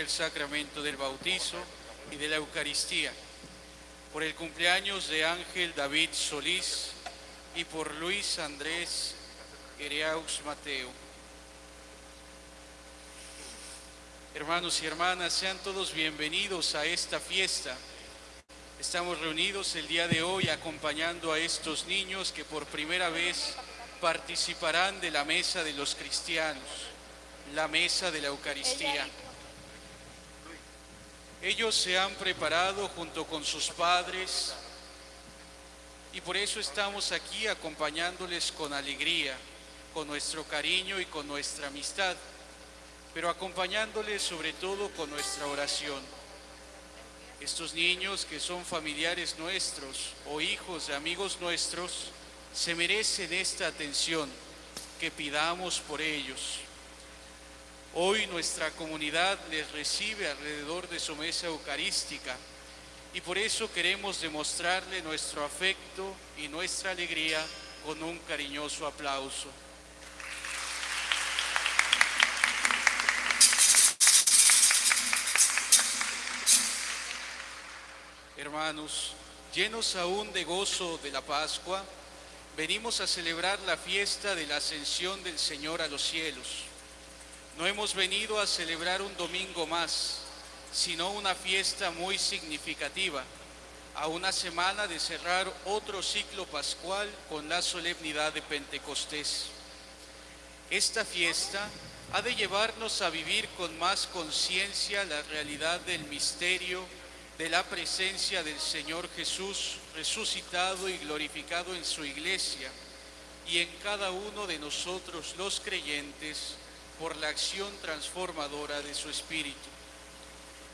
el sacramento del bautizo y de la Eucaristía, por el cumpleaños de Ángel David Solís y por Luis Andrés Ereaux Mateo. Hermanos y hermanas, sean todos bienvenidos a esta fiesta. Estamos reunidos el día de hoy acompañando a estos niños que por primera vez participarán de la mesa de los cristianos, la mesa de la Eucaristía. Ellos se han preparado junto con sus padres y por eso estamos aquí acompañándoles con alegría, con nuestro cariño y con nuestra amistad, pero acompañándoles sobre todo con nuestra oración. Estos niños que son familiares nuestros o hijos de amigos nuestros, se merecen esta atención que pidamos por ellos. Hoy nuestra comunidad les recibe alrededor de su mesa eucarística y por eso queremos demostrarle nuestro afecto y nuestra alegría con un cariñoso aplauso. Hermanos, llenos aún de gozo de la Pascua, venimos a celebrar la fiesta de la ascensión del Señor a los cielos. No hemos venido a celebrar un domingo más, sino una fiesta muy significativa, a una semana de cerrar otro ciclo pascual con la solemnidad de Pentecostés. Esta fiesta ha de llevarnos a vivir con más conciencia la realidad del misterio de la presencia del Señor Jesús resucitado y glorificado en su iglesia y en cada uno de nosotros los creyentes por la acción transformadora de su Espíritu.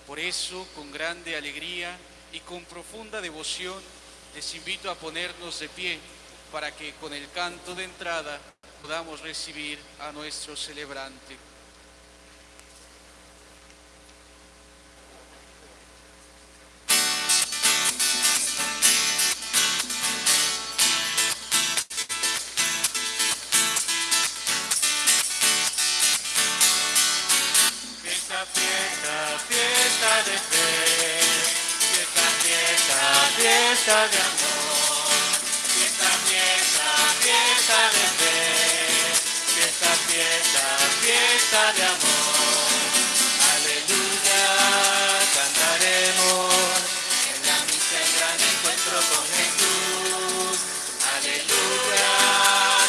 Por eso, con grande alegría y con profunda devoción, les invito a ponernos de pie para que con el canto de entrada podamos recibir a nuestro celebrante. Fiesta de amor, fiesta, fiesta, fiesta de fe, fiesta, fiesta, fiesta de amor. Aleluya, cantaremos en la misa el gran encuentro con Jesús. Aleluya,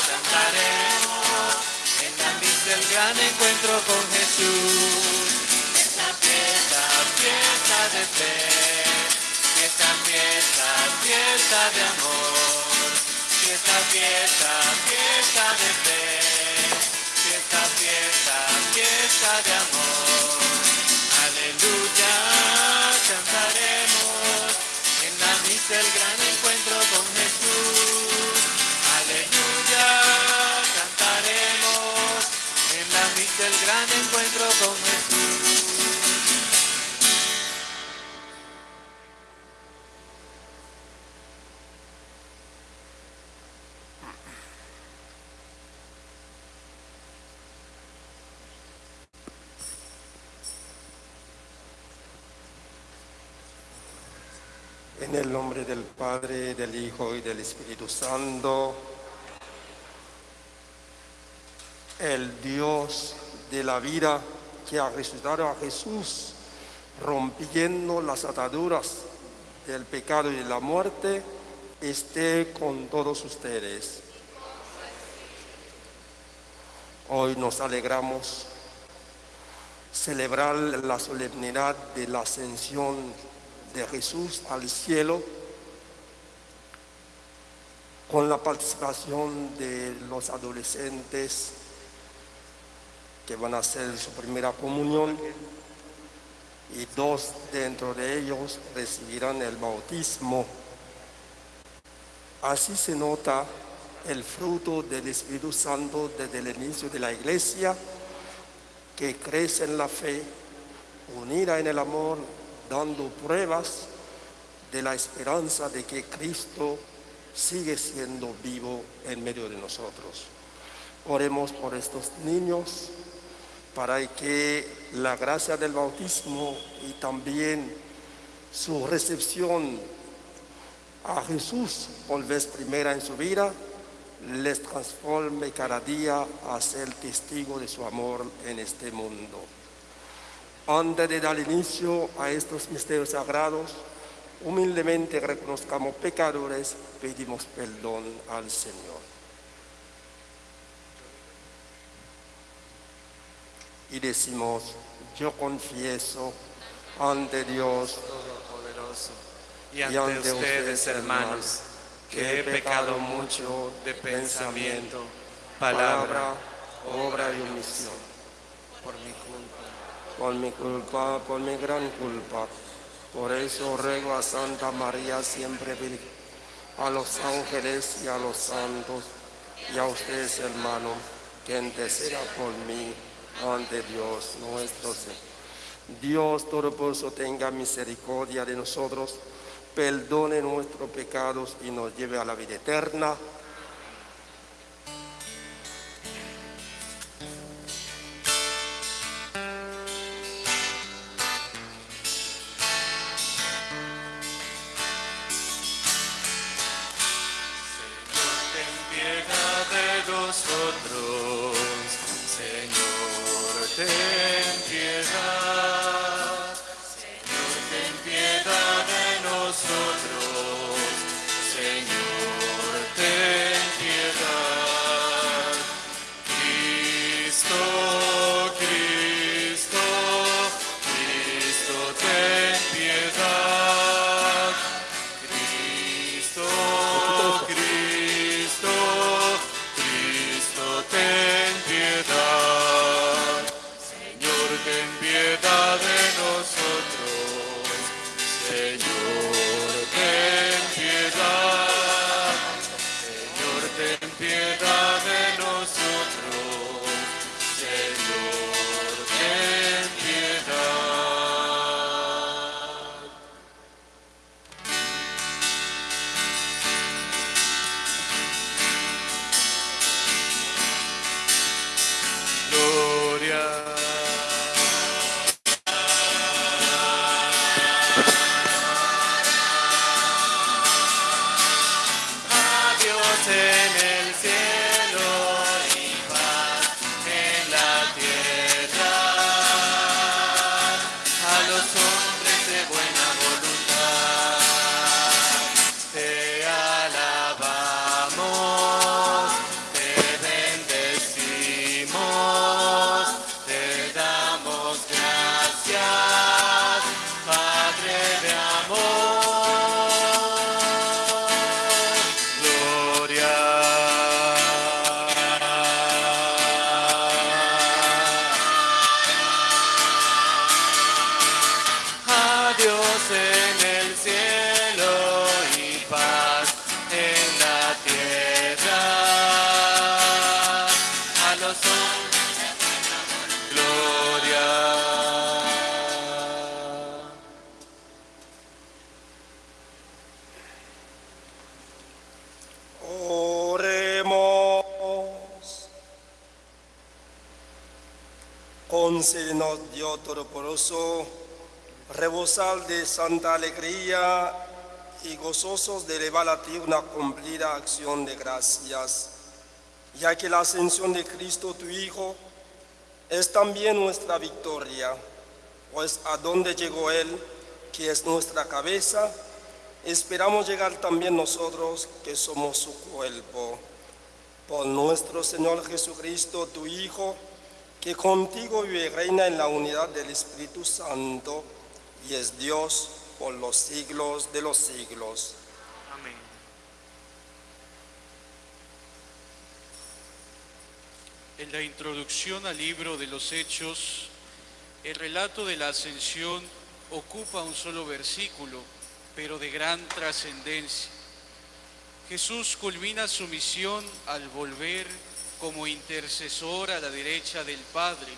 cantaremos en la misa el gran encuentro con Jesús. Esta fiesta, fiesta de fe, fiesta, fiesta, de amor. Fiesta, fiesta, fiesta de fe, fiesta, fiesta, fiesta de amor. Aleluya, cantaremos en la misa el gran encuentro con Jesús. Aleluya, cantaremos en la misa el gran encuentro con Jesús. Del Padre, del Hijo y del Espíritu Santo, el Dios de la vida que ha resucitado a Jesús, rompiendo las ataduras del pecado y de la muerte, esté con todos ustedes. Hoy nos alegramos celebrar la solemnidad de la ascensión de Jesús al cielo con la participación de los adolescentes que van a hacer su primera comunión y dos dentro de ellos recibirán el bautismo. Así se nota el fruto del Espíritu Santo desde el inicio de la iglesia, que crece en la fe, unida en el amor, dando pruebas de la esperanza de que Cristo sigue siendo vivo en medio de nosotros. Oremos por estos niños, para que la gracia del bautismo y también su recepción a Jesús por vez primera en su vida les transforme cada día a ser testigo de su amor en este mundo. Antes de dar inicio a estos misterios sagrados, humildemente reconozcamos pecadores, pedimos perdón al Señor. Y decimos, yo confieso ante Dios Todopoderoso y ante ustedes, hermanos, que he pecado mucho de pensamiento, palabra, obra y omisión. Por mi culpa. por mi culpa, por mi gran culpa. Por eso ruego a Santa María siempre Virgen, a los ángeles y a los santos, y a ustedes hermanos, que interceda por mí ante Dios nuestro Señor. Dios Todopoderoso tenga misericordia de nosotros, perdone nuestros pecados y nos lleve a la vida eterna. Dios Todopoderoso, rebosar de santa alegría y gozosos de elevar a ti una cumplida acción de gracias, ya que la ascensión de Cristo, tu Hijo, es también nuestra victoria, pues a donde llegó Él, que es nuestra cabeza, esperamos llegar también nosotros que somos su cuerpo. Por nuestro Señor Jesucristo, tu Hijo, que contigo vive reina en la unidad del Espíritu Santo y es Dios por los siglos de los siglos. Amén. En la introducción al libro de los Hechos, el relato de la ascensión ocupa un solo versículo, pero de gran trascendencia. Jesús culmina su misión al volver como intercesor a la derecha del Padre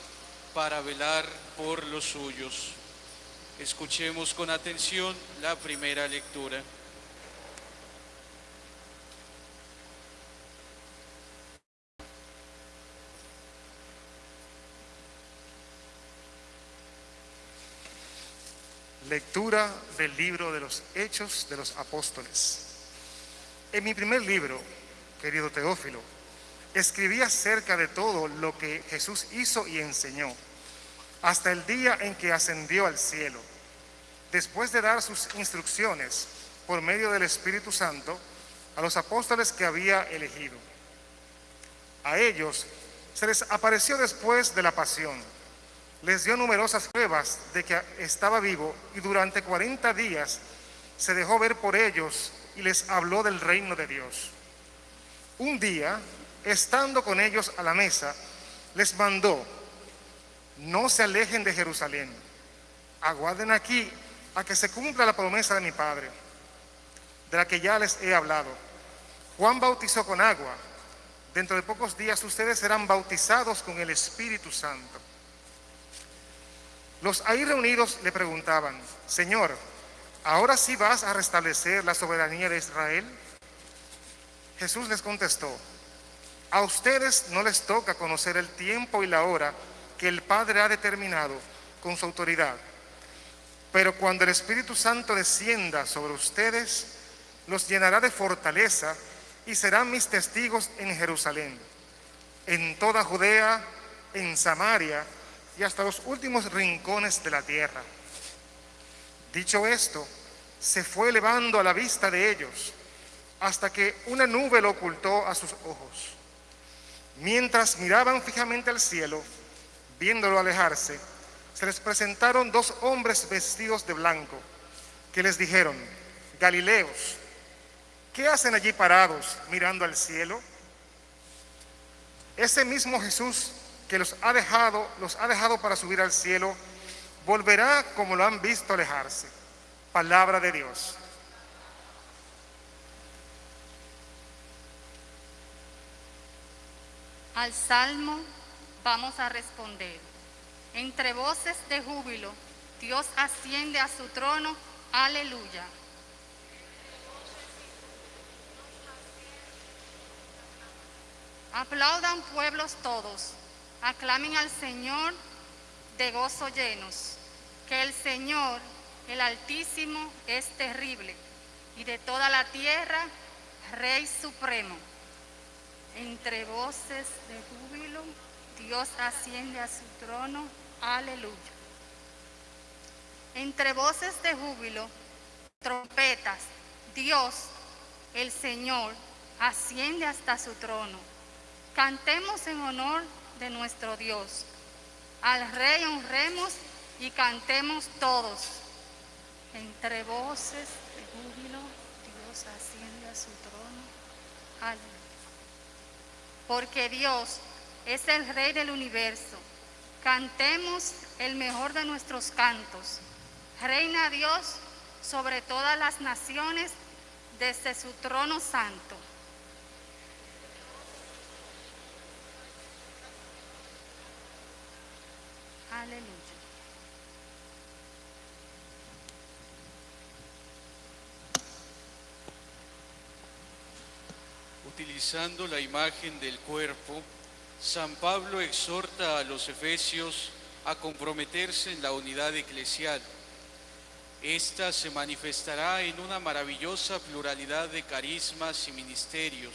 para velar por los suyos. Escuchemos con atención la primera lectura. Lectura del libro de los Hechos de los Apóstoles. En mi primer libro, querido Teófilo, escribí acerca de todo lo que Jesús hizo y enseñó, hasta el día en que ascendió al cielo, después de dar sus instrucciones por medio del Espíritu Santo a los apóstoles que había elegido. A ellos se les apareció después de la pasión les dio numerosas pruebas de que estaba vivo y durante 40 días se dejó ver por ellos y les habló del reino de Dios. Un día, estando con ellos a la mesa, les mandó, no se alejen de Jerusalén, aguarden aquí a que se cumpla la promesa de mi Padre, de la que ya les he hablado. Juan bautizó con agua, dentro de pocos días ustedes serán bautizados con el Espíritu Santo. Los ahí reunidos le preguntaban, Señor, ¿ahora sí vas a restablecer la soberanía de Israel? Jesús les contestó, a ustedes no les toca conocer el tiempo y la hora que el Padre ha determinado con su autoridad. Pero cuando el Espíritu Santo descienda sobre ustedes, los llenará de fortaleza y serán mis testigos en Jerusalén, en toda Judea, en Samaria, y hasta los últimos rincones de la tierra. Dicho esto, se fue elevando a la vista de ellos hasta que una nube lo ocultó a sus ojos. Mientras miraban fijamente al cielo, viéndolo alejarse, se les presentaron dos hombres vestidos de blanco, que les dijeron, Galileos, ¿qué hacen allí parados mirando al cielo? Ese mismo Jesús que los ha dejado, los ha dejado para subir al cielo, volverá como lo han visto alejarse. Palabra de Dios. Al salmo vamos a responder. Entre voces de júbilo, Dios asciende a su trono. Aleluya. Aplaudan pueblos todos Aclamen al Señor de gozo llenos, que el Señor, el Altísimo, es terrible, y de toda la tierra, Rey Supremo. Entre voces de júbilo, Dios asciende a su trono. Aleluya. Entre voces de júbilo, trompetas, Dios, el Señor, asciende hasta su trono. Cantemos en honor de nuestro Dios. Al Rey honremos y cantemos todos. Entre voces de júbilo, Dios asciende a su trono. Aleluya. Porque Dios es el Rey del universo. Cantemos el mejor de nuestros cantos. Reina Dios sobre todas las naciones desde su trono santo. Aleluya. Utilizando la imagen del cuerpo, San Pablo exhorta a los efesios a comprometerse en la unidad eclesial. Esta se manifestará en una maravillosa pluralidad de carismas y ministerios,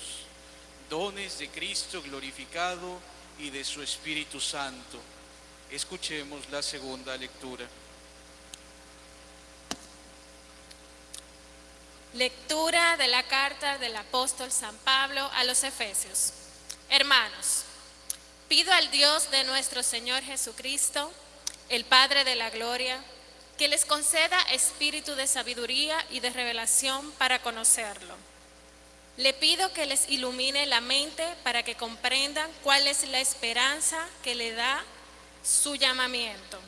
dones de Cristo glorificado y de su Espíritu Santo Escuchemos la segunda lectura. Lectura de la carta del apóstol San Pablo a los Efesios. Hermanos, pido al Dios de nuestro Señor Jesucristo, el Padre de la Gloria, que les conceda espíritu de sabiduría y de revelación para conocerlo. Le pido que les ilumine la mente para que comprendan cuál es la esperanza que le da su llamamiento.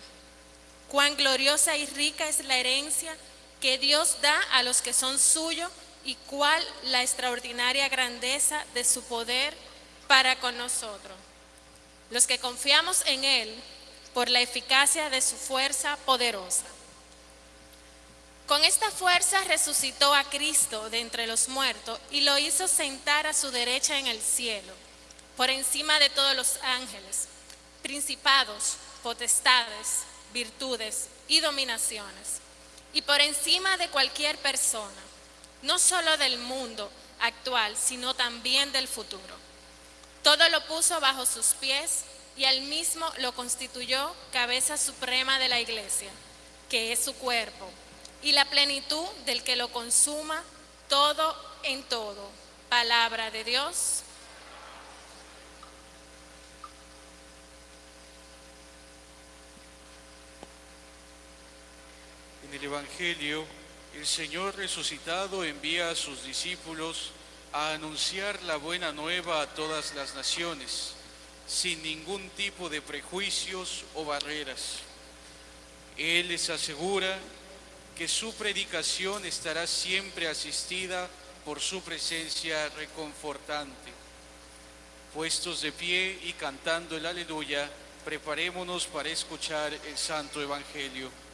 Cuán gloriosa y rica es la herencia que Dios da a los que son suyos y cuál la extraordinaria grandeza de su poder para con nosotros, los que confiamos en Él por la eficacia de su fuerza poderosa. Con esta fuerza resucitó a Cristo de entre los muertos y lo hizo sentar a su derecha en el cielo, por encima de todos los ángeles principados, potestades, virtudes y dominaciones, y por encima de cualquier persona, no solo del mundo actual, sino también del futuro. Todo lo puso bajo sus pies y él mismo lo constituyó cabeza suprema de la iglesia, que es su cuerpo, y la plenitud del que lo consuma todo en todo. Palabra de Dios. En el Evangelio, el Señor resucitado envía a sus discípulos a anunciar la buena nueva a todas las naciones, sin ningún tipo de prejuicios o barreras. Él les asegura que su predicación estará siempre asistida por su presencia reconfortante. Puestos de pie y cantando el aleluya, preparémonos para escuchar el Santo Evangelio.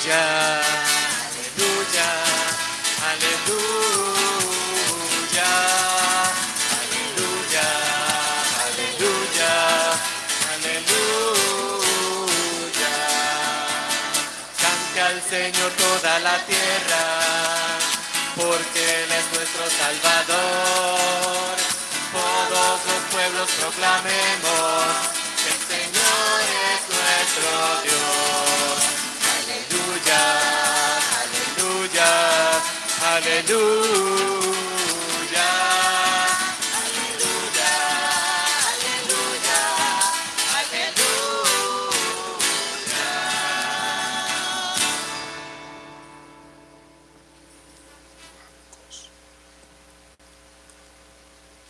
Aleluya, aleluya, aleluya, aleluya, aleluya, aleluya. Cante al Señor toda la tierra, porque Él es nuestro Salvador. Todos los pueblos proclamemos que el Señor es nuestro Dios. Aleluya. Aleluya, aleluya, aleluya.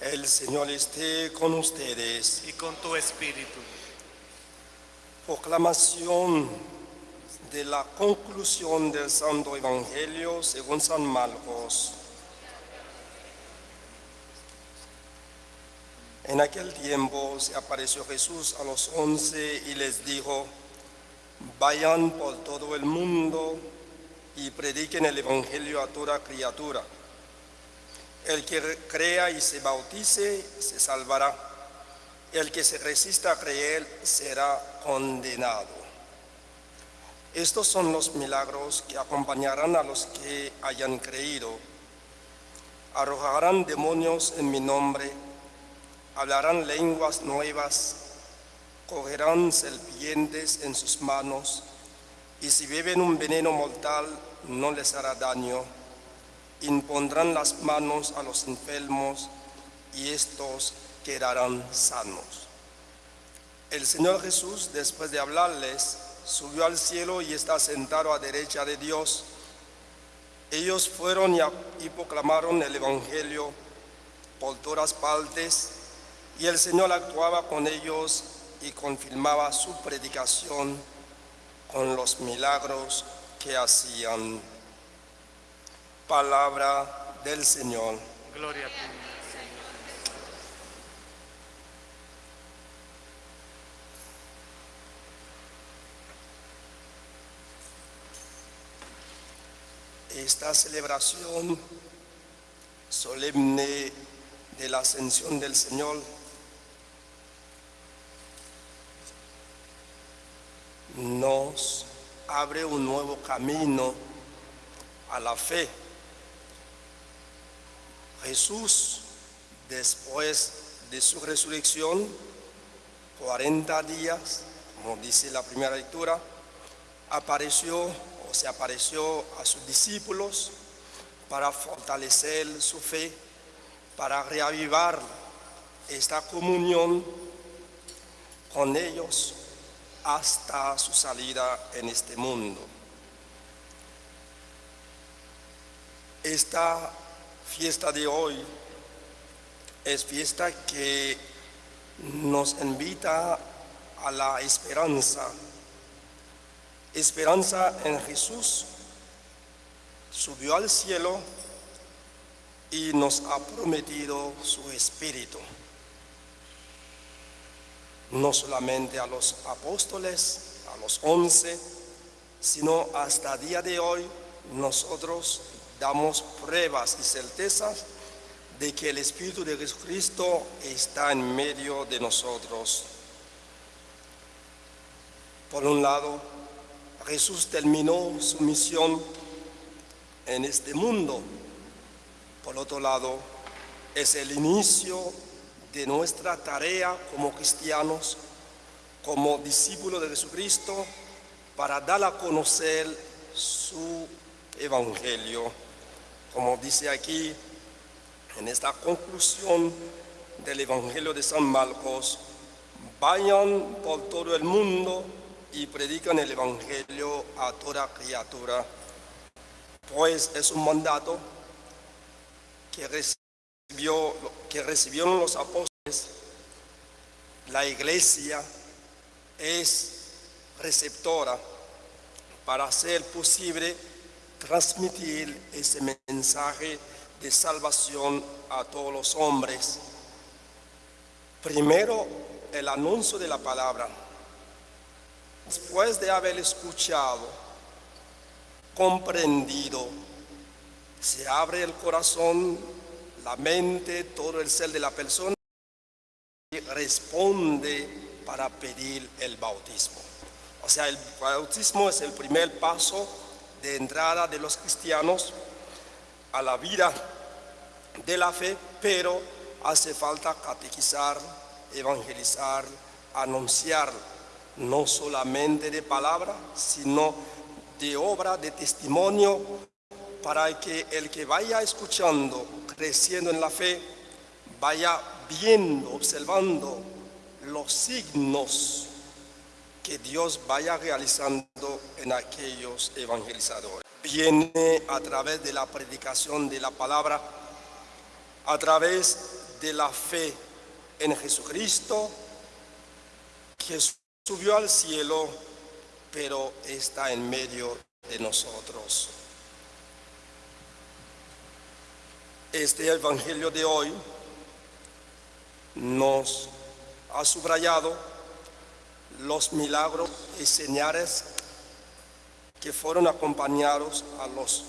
El Señor esté con ustedes. Y con tu espíritu. Proclamación de la conclusión del Santo Evangelio según San Marcos. En aquel tiempo se apareció Jesús a los once y les dijo, vayan por todo el mundo y prediquen el Evangelio a toda criatura. El que crea y se bautice se salvará. El que se resista a creer será condenado. Estos son los milagros que acompañarán a los que hayan creído. Arrojarán demonios en mi nombre, hablarán lenguas nuevas, cogerán serpientes en sus manos, y si beben un veneno mortal no les hará daño. Impondrán las manos a los enfermos y estos quedarán sanos. El Señor Jesús, después de hablarles, subió al cielo y está sentado a derecha de Dios. Ellos fueron y, proclamaron el Evangelio por todas partes y el Señor actuaba con ellos y confirmaba su predicación con los milagros que hacían. Palabra del Señor. Gloria a ti. Esta celebración solemne de la ascensión del Señor nos abre un nuevo camino a la fe. Jesús, después de su resurrección, 40 días, como dice la primera lectura, apareció se apareció a sus discípulos para fortalecer su fe, para reavivar esta comunión con ellos hasta su salida en este mundo. Esta fiesta de hoy es fiesta que nos invita a la esperanza, esperanza en Jesús, subió al cielo y nos ha prometido su espíritu. No solamente a los apóstoles, a los once, sino hasta día de hoy nosotros damos pruebas y certezas de que el Espíritu de Jesucristo está en medio de nosotros. Por un lado, Jesús terminó su misión en este mundo. Por otro lado, es el inicio de nuestra tarea como cristianos, como discípulos de Jesucristo, para dar a conocer su evangelio. Como dice aquí en esta conclusión del evangelio de San Marcos, vayan por todo el mundo y predican el evangelio a toda criatura, pues es un mandato que recibió, que recibieron los apóstoles, la iglesia es receptora para hacer posible transmitir ese mensaje de salvación a todos los hombres. Primero, el anuncio de la palabra. Después de haber escuchado, comprendido, se abre el corazón, la mente, todo el ser de la persona y responde para pedir el bautismo. O sea, el bautismo es el primer paso de entrada de los cristianos a la vida de la fe, pero hace falta catequizar, evangelizar, anunciar, no solamente de palabra, sino de obra, de testimonio, para que el que vaya escuchando, creciendo en la fe, vaya viendo, observando los signos que Dios vaya realizando en aquellos evangelizadores. Viene a través de la predicación de la palabra, a través de la fe en Jesucristo, que subió al cielo, pero está en medio de nosotros. Este evangelio de hoy nos ha subrayado los milagros y señales que fueron acompañados a los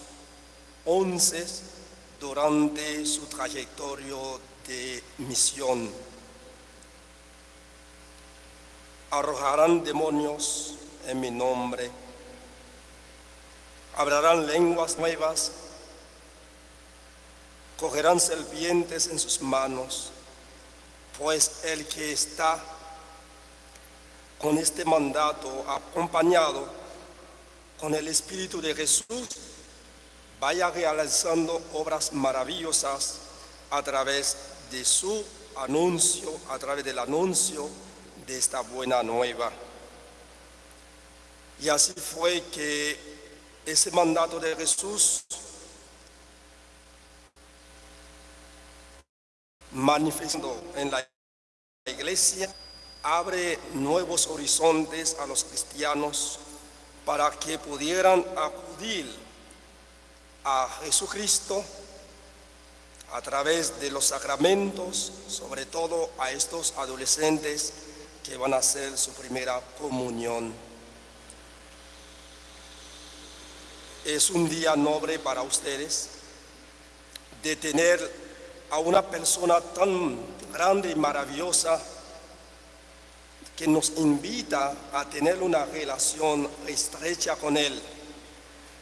once durante su trayectoria de misión. Arrojarán demonios en mi nombre, hablarán lenguas nuevas, cogerán serpientes en sus manos, pues el que está con este mandato acompañado con el Espíritu de Jesús, vaya realizando obras maravillosas a través de su anuncio, a través del anuncio de esta buena nueva. Y así fue que ese mandato de Jesús manifestó en la iglesia abre nuevos horizontes a los cristianos para que pudieran acudir a Jesucristo a través de los sacramentos, sobre todo a estos adolescentes que van a hacer su primera comunión. Es un día noble para ustedes de tener a una persona tan grande y maravillosa que nos invita a tener una relación estrecha con Él,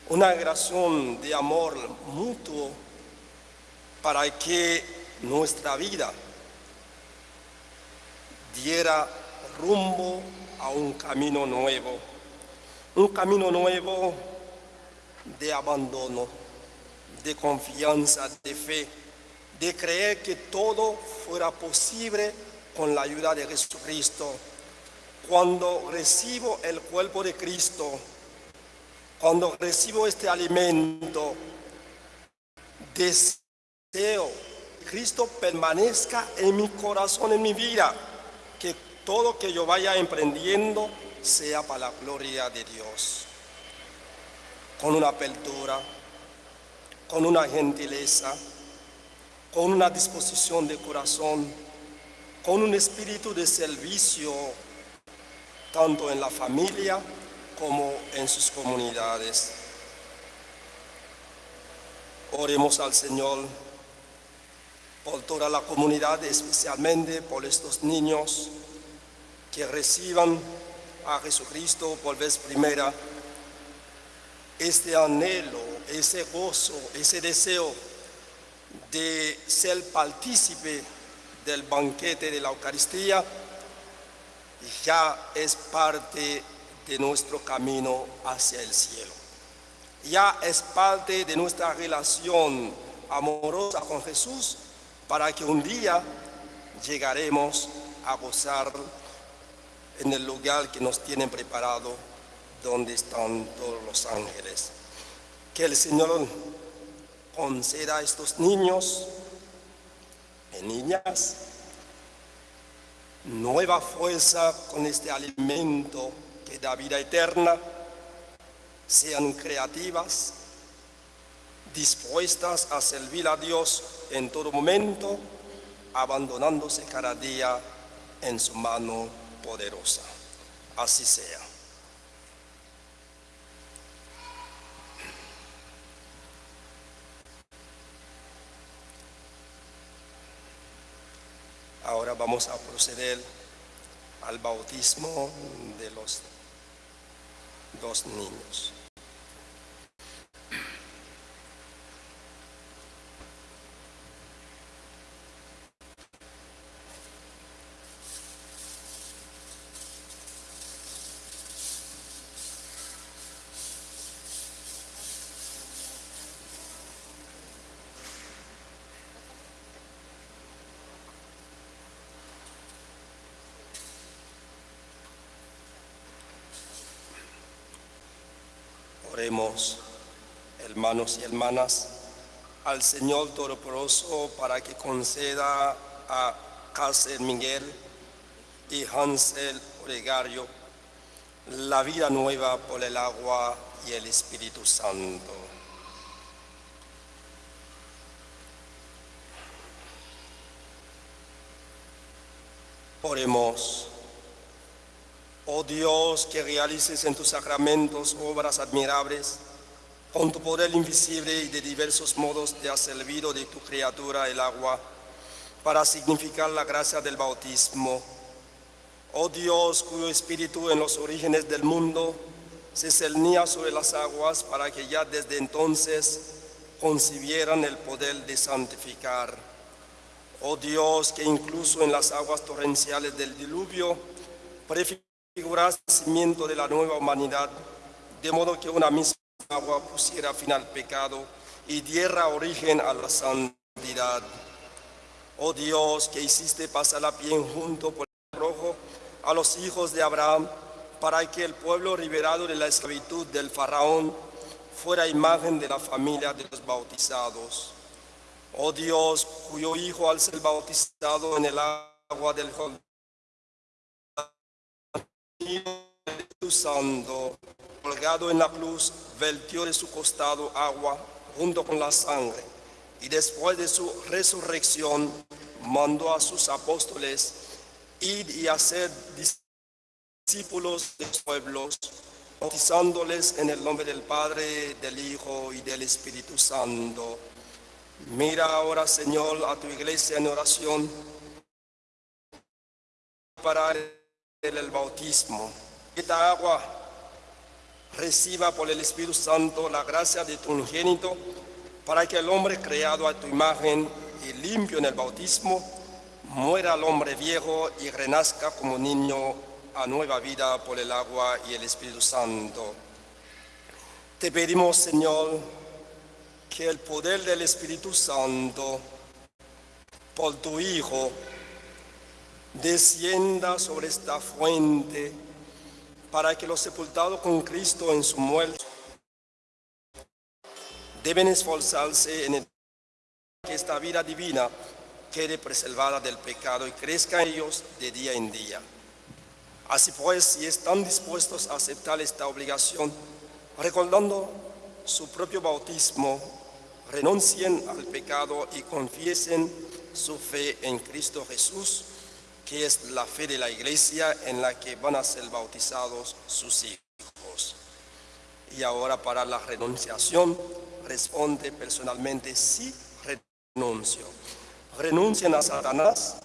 una relación de amor mutuo para que nuestra vida diera rumbo a un camino nuevo, un camino nuevo de abandono, de confianza, de fe, de creer que todo fuera posible con la ayuda de Jesucristo. Cuando recibo el cuerpo de Cristo, cuando recibo este alimento, deseo que Cristo permanezca en mi corazón, en mi vida, todo que yo vaya emprendiendo sea para la gloria de Dios. Con una apertura, con una gentileza, con una disposición de corazón, con un espíritu de servicio tanto en la familia como en sus comunidades. Oremos al Señor por toda la comunidad, especialmente por estos niños que reciban a Jesucristo por vez primera. Este anhelo, ese gozo, ese deseo de ser partícipe del banquete de la Eucaristía ya es parte de nuestro camino hacia el cielo. Ya es parte de nuestra relación amorosa con Jesús para que un día llegaremos a gozar en el lugar que nos tienen preparado donde están todos los ángeles. Que el Señor conceda a estos niños y niñas nueva fuerza con este alimento que da vida eterna, sean creativas, dispuestas a servir a Dios en todo momento, abandonándose cada día en su mano poderosa. Así sea. Ahora vamos a proceder al bautismo de los dos niños. Hermanos y hermanas, al Señor Todopoderoso para que conceda a Cáceres Miguel y Hansel Olegario la vida nueva por el agua y el Espíritu Santo. Oremos. Oh Dios, que realices en tus sacramentos obras admirables, con tu poder invisible y de diversos modos te has servido de tu criatura el agua para significar la gracia del bautismo. Oh Dios, cuyo espíritu en los orígenes del mundo se cernía sobre las aguas para que ya desde entonces concibieran el poder de santificar. Oh Dios, que incluso en las aguas torrenciales del diluvio nacimiento de la nueva humanidad, de modo que una misma agua pusiera fin al pecado y diera origen a la santidad. Oh Dios, que hiciste pasar la piel junto por el rojo a los hijos de Abraham, para que el pueblo liberado de la esclavitud del faraón fuera imagen de la familia de los bautizados. Oh Dios, cuyo Hijo al ser bautizado en el agua del Espíritu Santo, colgado en la cruz, vertió de su costado agua junto con la sangre, y después de su resurrección mandó a sus apóstoles ir y hacer discípulos de los pueblos, bautizándoles en el nombre del Padre, del Hijo y del Espíritu Santo. Mira ahora, Señor, a tu iglesia en oración para el bautismo. Esta agua reciba por el Espíritu Santo la gracia de tu unigénito para que el hombre creado a tu imagen y limpio en el bautismo muera el hombre viejo y renazca como niño a nueva vida por el agua y el Espíritu Santo. Te pedimos, Señor, que el poder del Espíritu Santo por tu Hijo descienda sobre esta fuente para que los sepultados con Cristo en su muerte deben esforzarse en que esta vida divina quede preservada del pecado y crezca en ellos de día en día. Así pues, si están dispuestos a aceptar esta obligación, recordando su propio bautismo, renuncien al pecado y confiesen su fe en Cristo Jesús, que es la fe de la iglesia en la que van a ser bautizados sus hijos. Y ahora para la renunciación, responde personalmente, sí, renuncio. Renuncien a Satanás,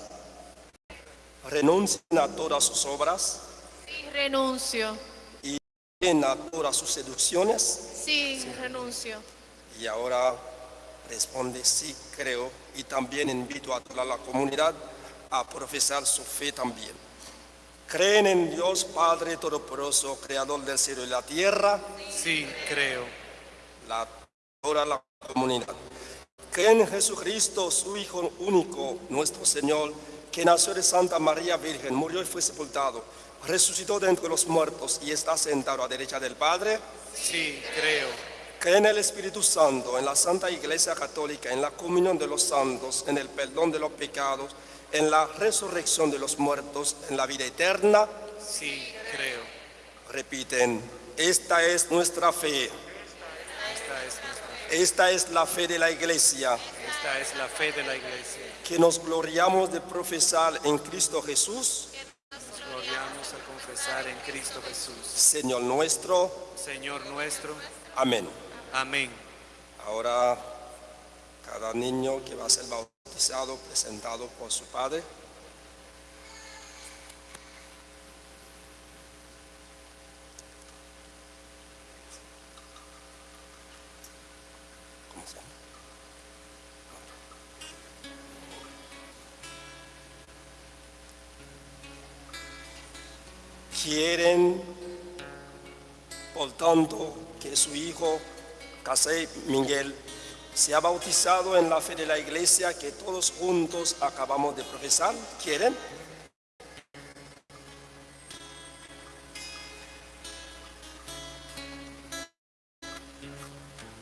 renuncien a todas sus obras Sí, renuncio. y a todas sus seducciones. Sí, renuncio. Y ahora responde, sí, creo. Y también invito a toda la comunidad a profesar su fe también. Creen en Dios Padre Todopoderoso, Creador del cielo y la tierra. Sí, creo. la, toda la comunidad. Creen en Jesucristo, su Hijo único, nuestro Señor, que nació de Santa María Virgen, murió y fue sepultado, resucitó de entre los muertos y está sentado a derecha del Padre. Sí, creo. Creen en el Espíritu Santo, en la Santa Iglesia Católica, en la comunión de los santos, en el perdón de los pecados, en la resurrección de los muertos, en la vida eterna. Sí, creo. Repiten, esta es nuestra fe, Esta es, nuestra- esta es la fe de la Iglesia. esta es la fe de la iglesia. que nos gloriamos de profesar en Cristo Jesús, Nos gloriamos a confesar en Cristo Jesús. Señor nuestro. Señor nuestro. Amén. Amén. Ahora, cada niño que va a ser bautizado, presentado por su padre. Quieren Por tanto, que su hijo, Casey Miguel, sea bautizado en la fe de la iglesia que todos juntos acabamos de profesar. ¿Quieren?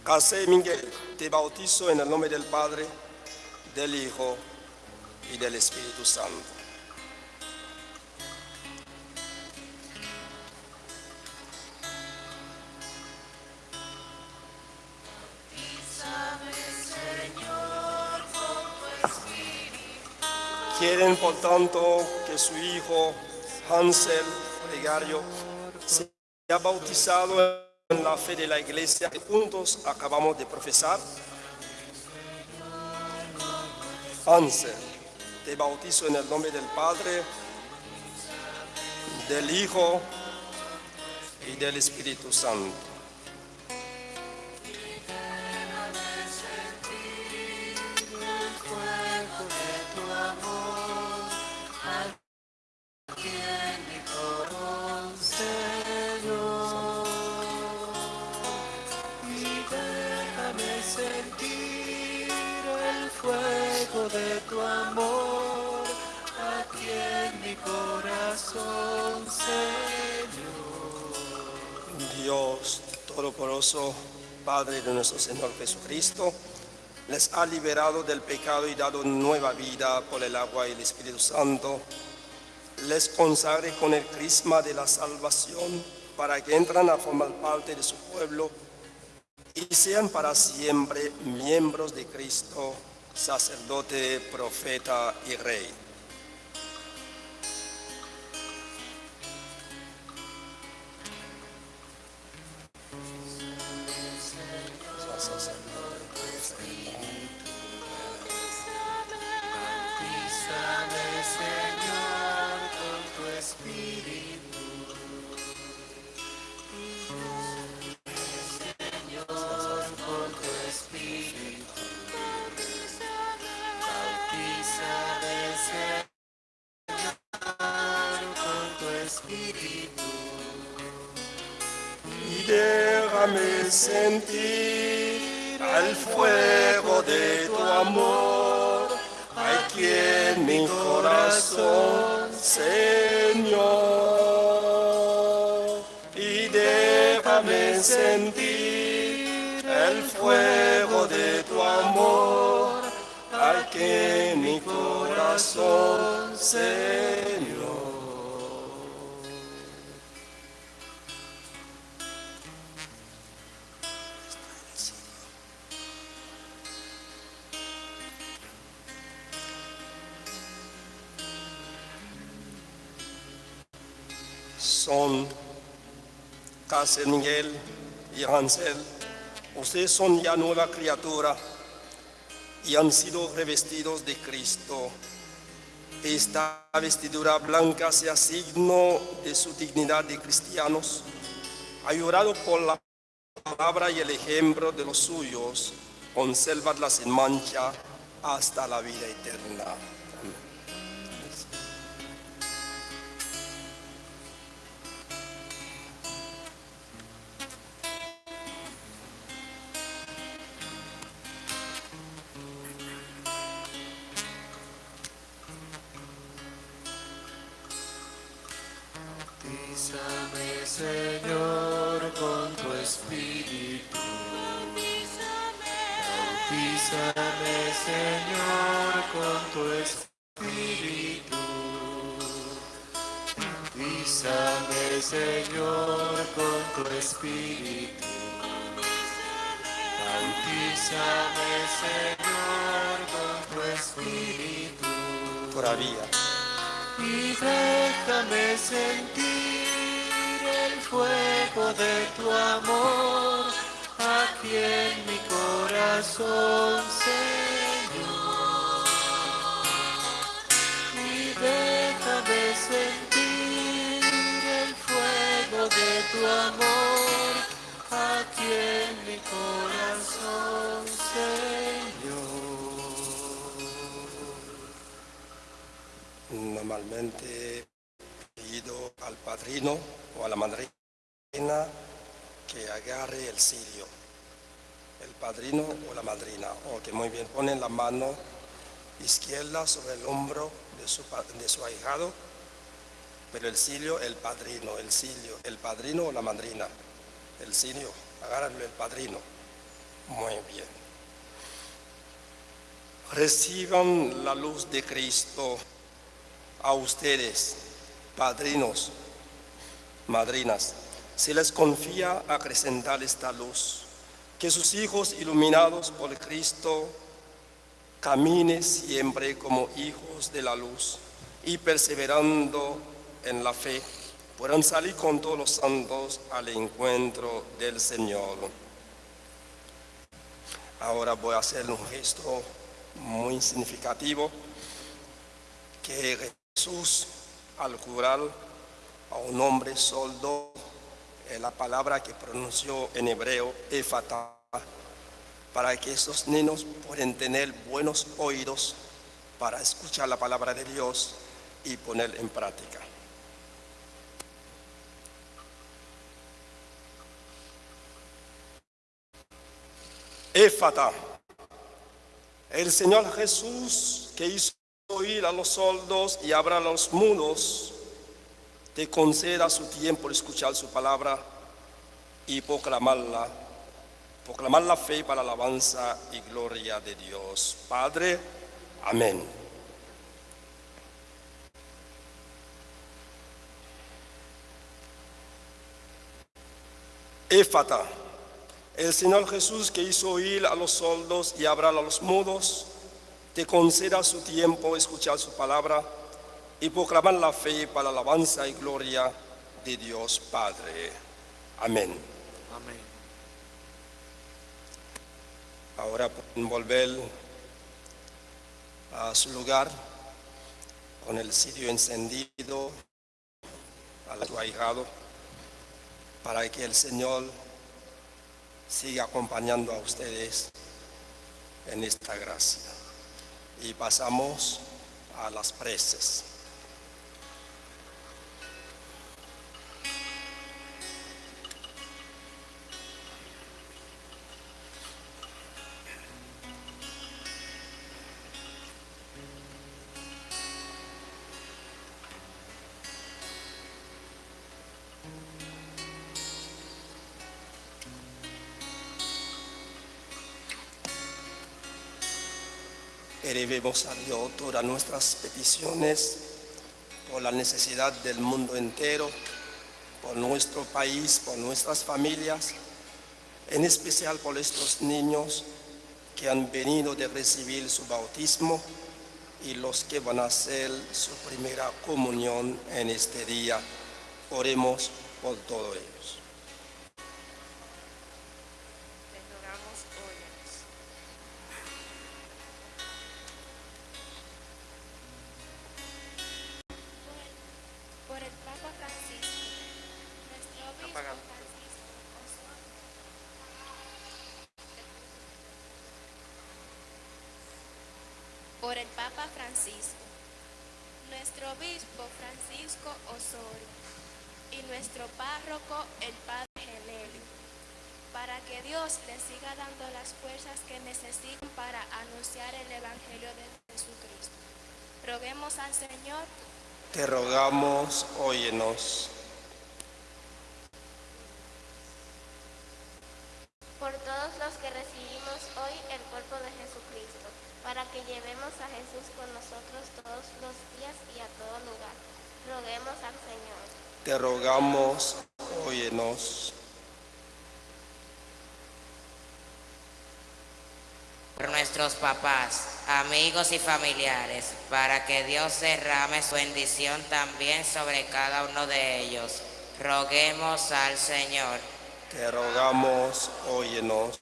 Casey Miguel, te bautizo en el nombre del Padre, del Hijo y del Espíritu Santo. Quieren, por tanto, que su hijo Hansel Gregario sea bautizado en la fe de la iglesia que juntos acabamos de profesar. Hansel, te bautizo en el nombre del Padre, del Hijo y del Espíritu Santo. Nuestro Señor Jesucristo, les ha liberado del pecado y dado nueva vida por el agua y el Espíritu Santo. Les consagre con el crisma de la salvación para que entran a formar parte de su pueblo y sean para siempre miembros de Cristo, sacerdote, profeta y rey. Son ya nueva criatura y han sido revestidos de Cristo. Esta vestidura blanca sea signo de su dignidad de cristianos, ayudado por la palabra y el ejemplo de los suyos, conservadla sin mancha hasta la vida eterna. El cirio, el padrino, el cirio, el padrino o la madrina. El cirio, agárralo el padrino. Muy bien. Reciban la luz de Cristo a ustedes, padrinos, madrinas, se les confía acrecentar esta luz, que sus hijos iluminados por Cristo caminen siempre como hijos de la luz y perseverando en la fe, puedan salir con todos los santos al encuentro del Señor. Ahora voy a hacer un gesto muy significativo que Jesús al curar a un hombre soldo, eh, la palabra que pronunció en hebreo, efata, para que esos niños puedan tener buenos oídos para escuchar la palabra de Dios y poner en práctica. Éfata. El Señor Jesús que hizo oír a los sordos y abra los mudos, te conceda su tiempo de escuchar su palabra y proclamarla, proclamar la fe para la alabanza y gloria de Dios. Padre, amén. Éfata. El Señor Jesús que hizo oír a los sordos y hablar a los mudos, te conceda su tiempo escuchar su palabra y proclamar la fe para la alabanza y gloria de Dios Padre. Amén. Amén. Ahora pueden volver a su lugar con el sitio encendido al su ahijado para que el Señor siga acompañando a ustedes en esta gracia. Y pasamos a las preces. Elevemos a Dios todas nuestras peticiones por la necesidad del mundo entero, por nuestro país, por nuestras familias, en especial por estos niños que han venido de recibir su bautismo y los que van a hacer su primera comunión en este día. Oremos por todos ellos. Necesitan para anunciar el Evangelio de Jesucristo. Roguemos al Señor Te rogamos, óyenos. por todos los que recibimos hoy el cuerpo de Jesucristo, para que llevemos a Jesús con nosotros todos los días y a todo lugar. Roguemos al Señor. Te rogamos, óyenos. por nuestros papás, amigos y familiares, para que Dios derrame su bendición también sobre cada uno de ellos. Roguemos al Señor. Te rogamos, óyenos.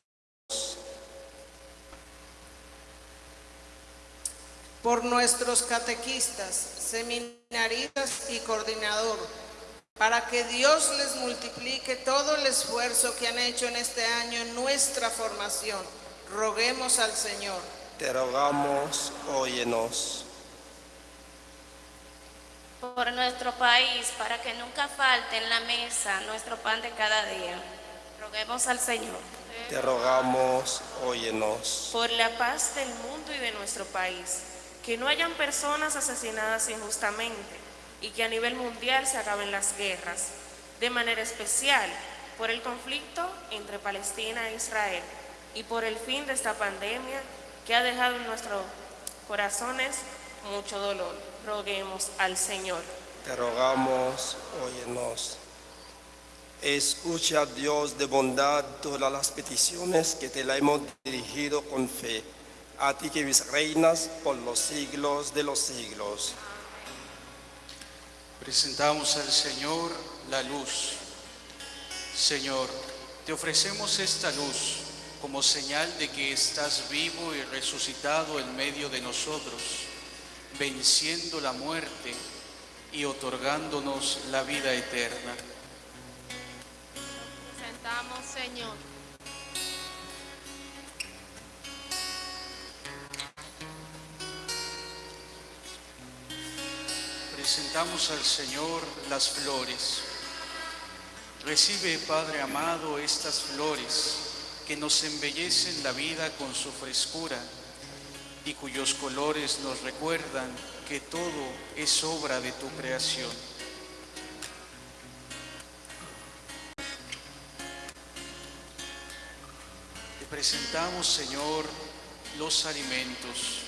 por nuestros catequistas, seminaristas y coordinador, para que Dios les multiplique todo el esfuerzo que han hecho en este año en nuestra formación. Roguemos al Señor. Te rogamos, óyenos. por nuestro país, para que nunca falte en la mesa nuestro pan de cada día. Roguemos al Señor. Te rogamos, óyenos. por la paz del mundo y de nuestro país, que no hayan personas asesinadas injustamente y que a nivel mundial se acaben las guerras, de manera especial por el conflicto entre Palestina e Israel y por el fin de esta pandemia que ha dejado en nuestros corazones mucho dolor. Roguemos al Señor. Te rogamos, óyenos. Escucha, Dios de bondad, todas las peticiones que te la hemos dirigido con fe. A ti que vives reinas por los siglos de los siglos. Presentamos al Señor la luz. Señor, te ofrecemos esta luz como señal de que estás vivo y resucitado en medio de nosotros, venciendo la muerte y otorgándonos la vida eterna. Presentamos, Señor. Presentamos al Señor las flores. Recibe, Padre amado, estas flores que nos embellecen la vida con su frescura y cuyos colores nos recuerdan que todo es obra de tu creación. Te presentamos, Señor, los alimentos.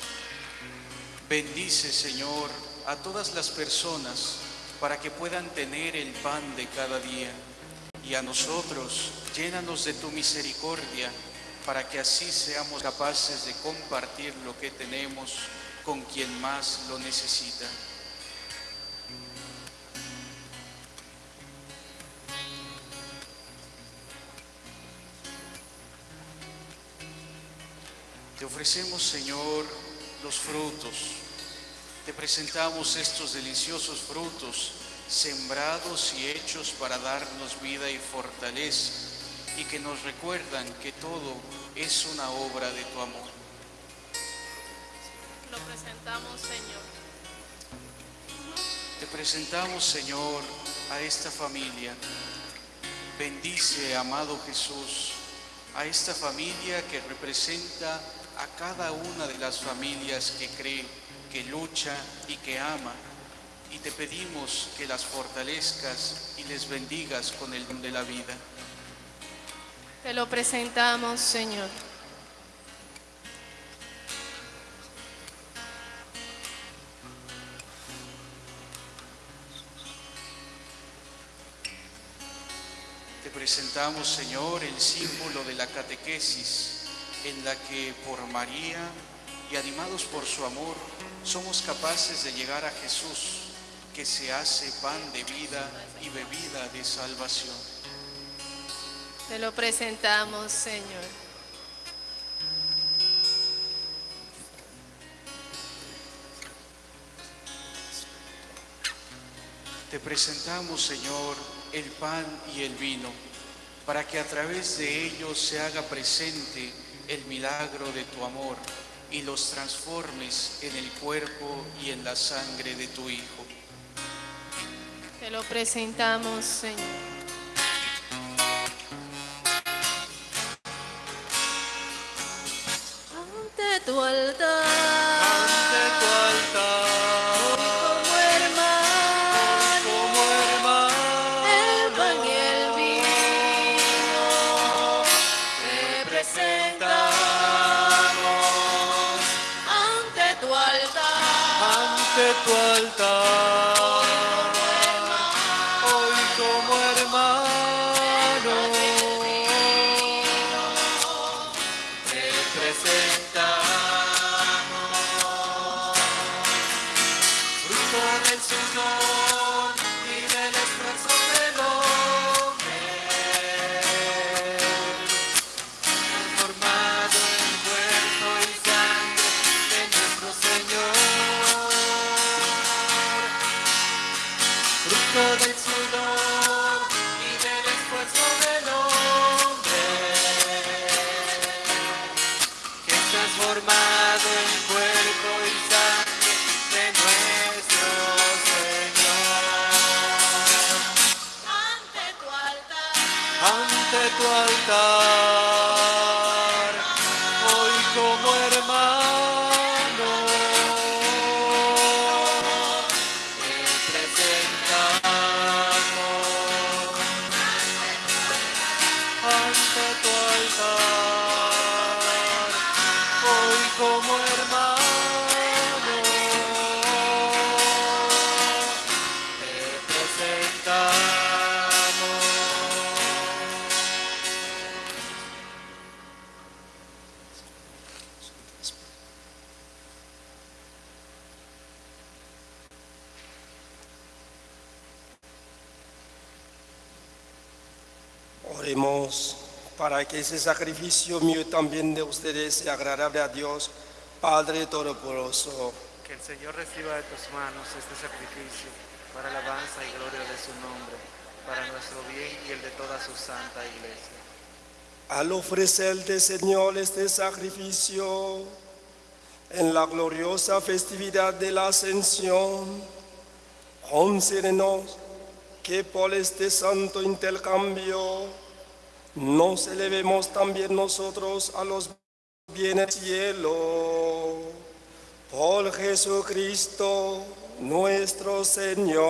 Bendice, Señor, a todas las personas para que puedan tener el pan de cada día. Y a nosotros, llénanos de tu misericordia para que así seamos capaces de compartir lo que tenemos con quien más lo necesita. Te ofrecemos, Señor, los frutos. Te presentamos estos deliciosos frutos, sembrados y hechos para darnos vida y fortaleza, y que nos recuerdan que todo es una obra de tu amor. Lo presentamos, Señor. Te presentamos, Señor, a esta familia. Bendice, amado Jesús, a esta familia que representa a cada una de las familias que cree, que lucha y que ama. Y te pedimos que las fortalezcas y les bendigas con el don de la vida. Te lo presentamos, Señor. Te presentamos, Señor, el símbolo de la catequesis, en la que por María y animados por su amor, somos capaces de llegar a Jesús, que se hace pan de vida y bebida de salvación. Te lo presentamos, Señor. Te presentamos, Señor, el pan y el vino, para que a través de ellos se haga presente el milagro de tu amor y los transformes en el cuerpo y en la sangre de tu Hijo. Te lo presentamos, Señor. Ante tu altar. Fruto del ese sacrificio mío también de ustedes sea agradable a Dios, Padre Todopoderoso. Que el Señor reciba de tus manos este sacrificio para alabanza y gloria de su nombre, para nuestro bien y el de toda su santa iglesia. Al ofrecerte, Señor, este sacrificio en la gloriosa festividad de la Ascensión, concédenos que por este santo intercambio nos elevemos también nosotros a los bienes del cielo. Por Jesucristo nuestro Señor.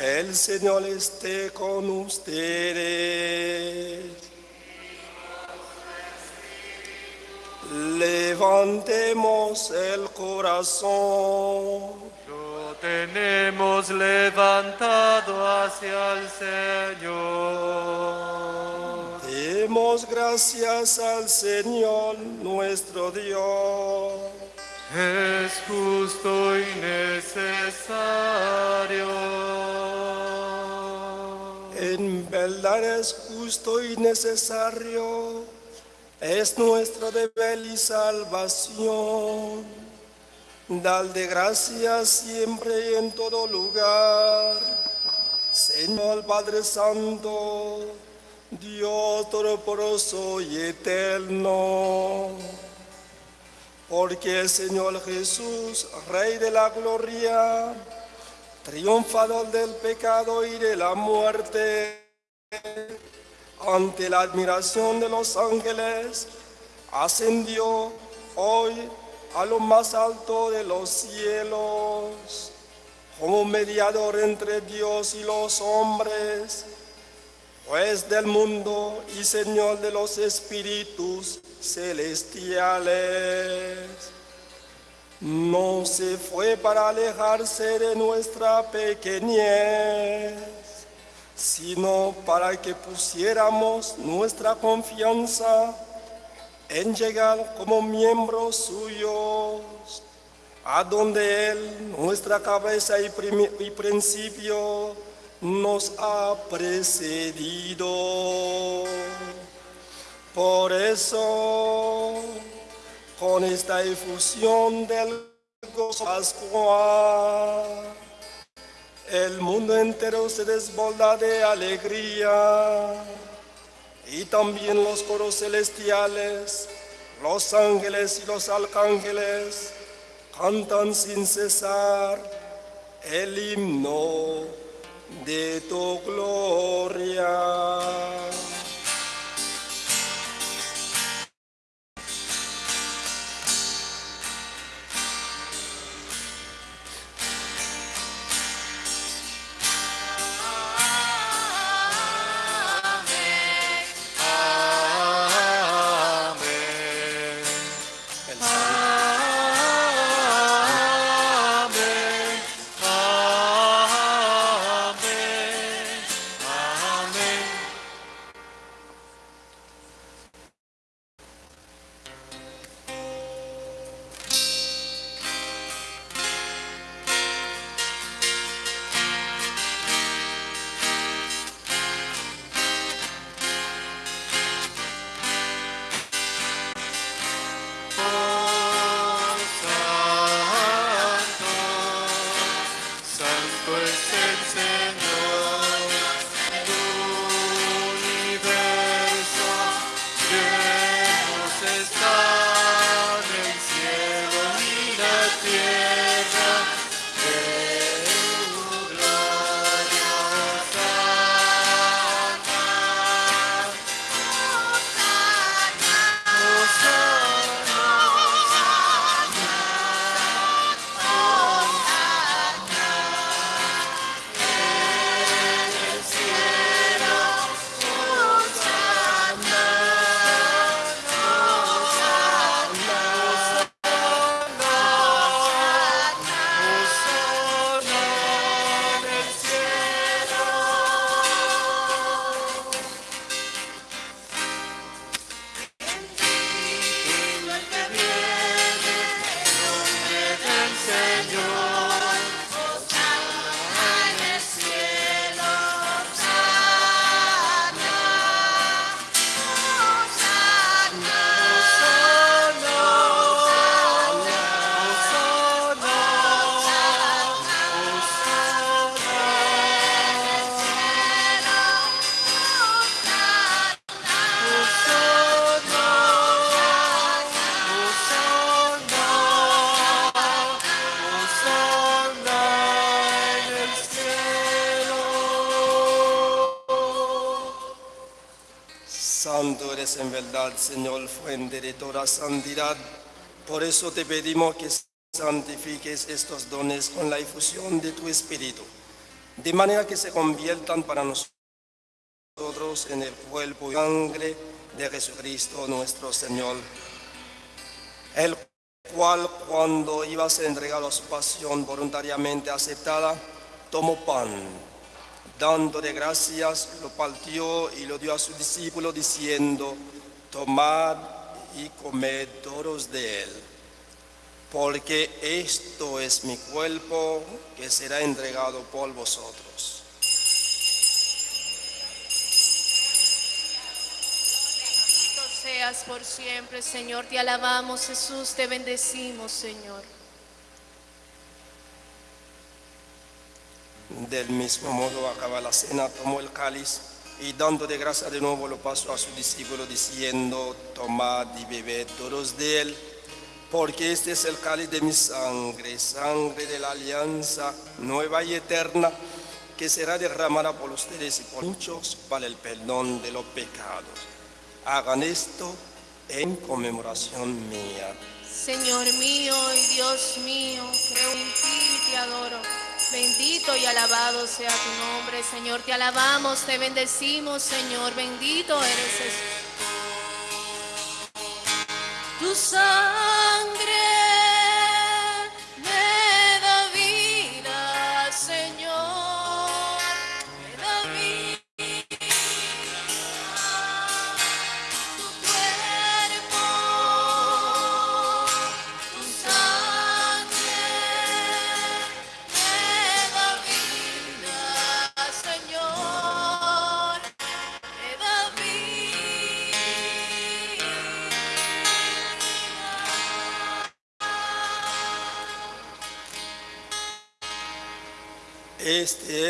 El Señor esté con ustedes. Levantemos el corazón. Tenemos levantado hacia el Señor. Demos gracias al Señor nuestro Dios. Es justo y necesario. En verdad es justo y necesario. Es nuestro deber y salvación. Dar de gracias siempre y en todo lugar. Señor Padre Santo, Dios Todopoderoso y Eterno. Porque el Señor Jesús, Rey de la Gloria, triunfador del pecado y de la muerte, ante la admiración de los ángeles, ascendió hoy a lo más alto de los cielos, como mediador entre Dios y los hombres, juez del mundo y Señor de los espíritus celestiales. No se fue para alejarse de nuestra pequeñez, sino para que pusiéramos nuestra confianza en llegar como miembros suyos, a donde Él, nuestra cabeza y, y principio, nos ha precedido. Por eso, con esta efusión del gozo pascual, el mundo entero se desborda de alegría. Y también los coros celestiales, los ángeles y los arcángeles cantan sin cesar el himno de tu gloria. Eres en verdad, Señor, fuente de toda santidad. Por eso te pedimos que santifiques estos dones con la efusión de tu Espíritu, de manera que se conviertan para nosotros en el cuerpo y sangre de Jesucristo nuestro Señor, el cual cuando iba a ser entregado a su pasión voluntariamente aceptada, tomó pan, dándole gracias, lo partió y lo dio a su discípulo diciendo, tomad y comed todos de él, porque esto es mi cuerpo que será entregado por vosotros. Seas por siempre, Señor. Te alabamos, Jesús. Te bendecimos, Señor. Del mismo modo, acaba la cena, tomó el cáliz y dando de gracia de nuevo lo pasó a su discípulo diciendo, tomad y bebed todos de él, porque este es el cáliz de mi sangre, sangre de la alianza nueva y eterna, que será derramada por ustedes y por muchos para el perdón de los pecados. Hagan esto en conmemoración mía. Señor mío y Dios mío, creo en ti y te adoro. Bendito y alabado sea tu nombre, Señor. Te alabamos, te bendecimos, Señor. Bendito eres Jesús. Tu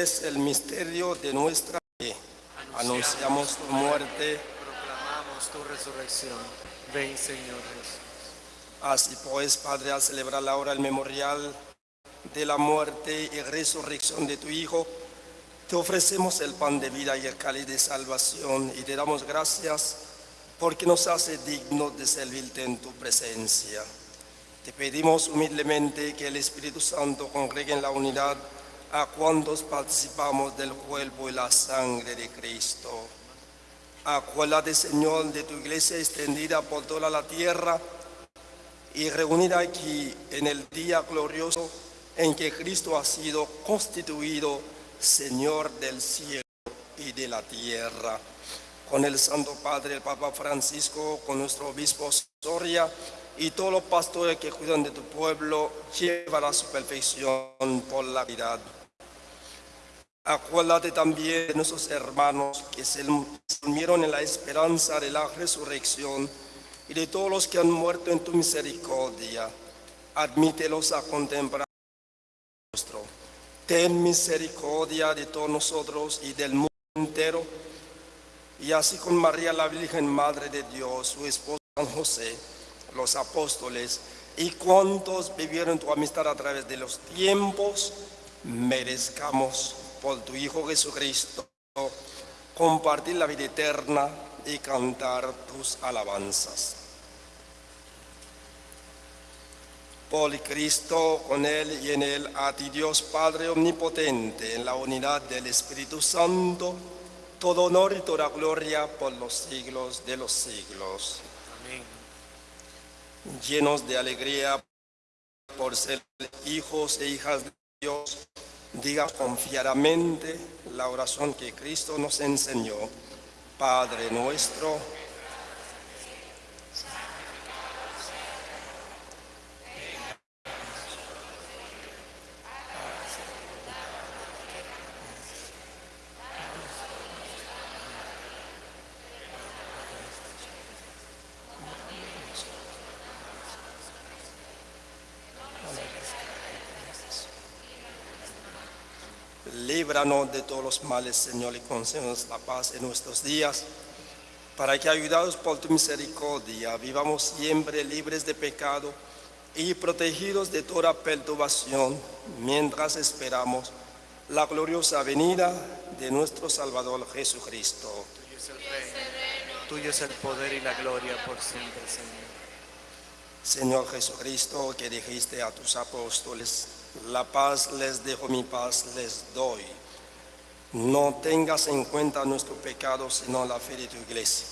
es el misterio de nuestra fe. Anunciamos tu muerte. Proclamamos tu resurrección. Ven, Señor Jesús. Así pues, Padre, al celebrar ahora el memorial de la muerte y resurrección de tu Hijo, te ofrecemos el pan de vida y el cáliz de salvación y te damos gracias porque nos hace dignos de servirte en tu presencia. Te pedimos humildemente que el Espíritu Santo congregue en la unidad a cuantos participamos del cuerpo y la sangre de Cristo. Acuérdate, Señor, de tu iglesia extendida por toda la tierra y reunida aquí en el día glorioso en que Cristo ha sido constituido Señor del cielo y de la tierra. Con el Santo Padre, el Papa Francisco, con nuestro obispo Soria y todos los pastores que cuidan de tu pueblo, lleva a su perfección por la vida. Acuérdate también de nuestros hermanos que se unieron en la esperanza de la resurrección y de todos los que han muerto en tu misericordia. Admítelos a contemplar nuestro. Ten misericordia de todos nosotros y del mundo entero. Y así con María la Virgen, Madre de Dios, su esposo San José, los apóstoles y cuantos vivieron tu amistad a través de los tiempos, merezcamos por tu Hijo Jesucristo compartir la vida eterna y cantar tus alabanzas. Por Cristo, con Él y en Él, a ti Dios Padre Omnipotente, en la unidad del Espíritu Santo, todo honor y toda gloria por los siglos de los siglos. Amén. Llenos de alegría por ser hijos e hijas de Dios, diga confiadamente la oración que Cristo nos enseñó. Padre nuestro, de todos los males, Señor, y concédenos la paz en nuestros días, para que, ayudados por tu misericordia, vivamos siempre libres de pecado y protegidos de toda perturbación, mientras esperamos la gloriosa venida de nuestro Salvador Jesucristo. Tuyo es el reino, tuyo es el poder y la gloria por siempre, Señor. Señor Jesucristo, que dijiste a tus apóstoles, la paz les dejo, mi paz les doy. No tengas en cuenta nuestro pecado, sino la fe de tu iglesia.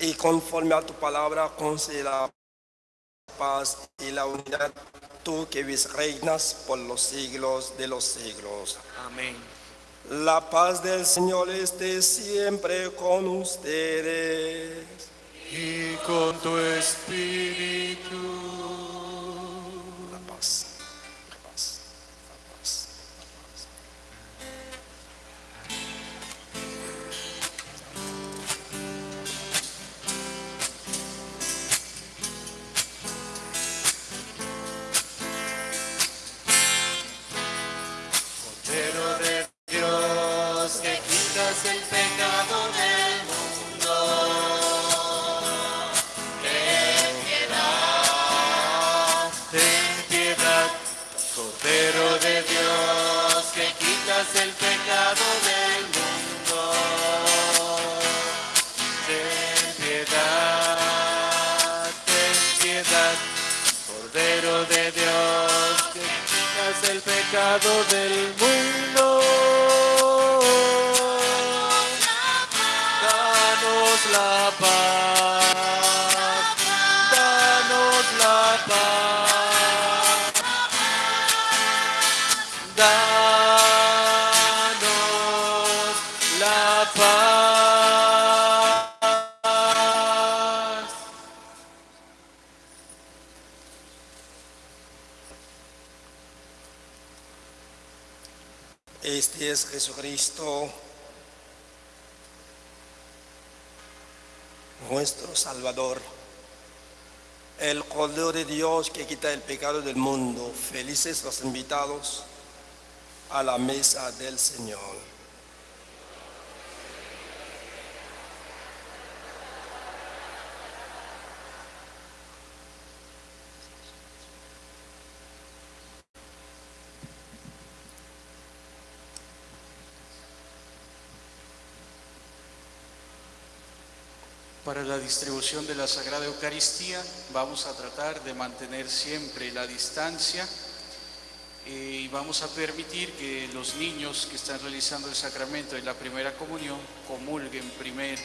Y conforme a tu palabra, concede la paz y la unidad, tú que vis reinas por los siglos de los siglos. Amén. La paz del Señor esté siempre con ustedes. Y con tu espíritu. Pecado del mundo. Es Jesucristo, nuestro Salvador, el Cordero de Dios que quita el pecado del mundo. Felices los invitados a la mesa del Señor. Para la distribución de la Sagrada Eucaristía vamos a tratar de mantener siempre la distancia eh, y vamos a permitir que los niños que están realizando el sacramento de la primera comunión comulguen primero.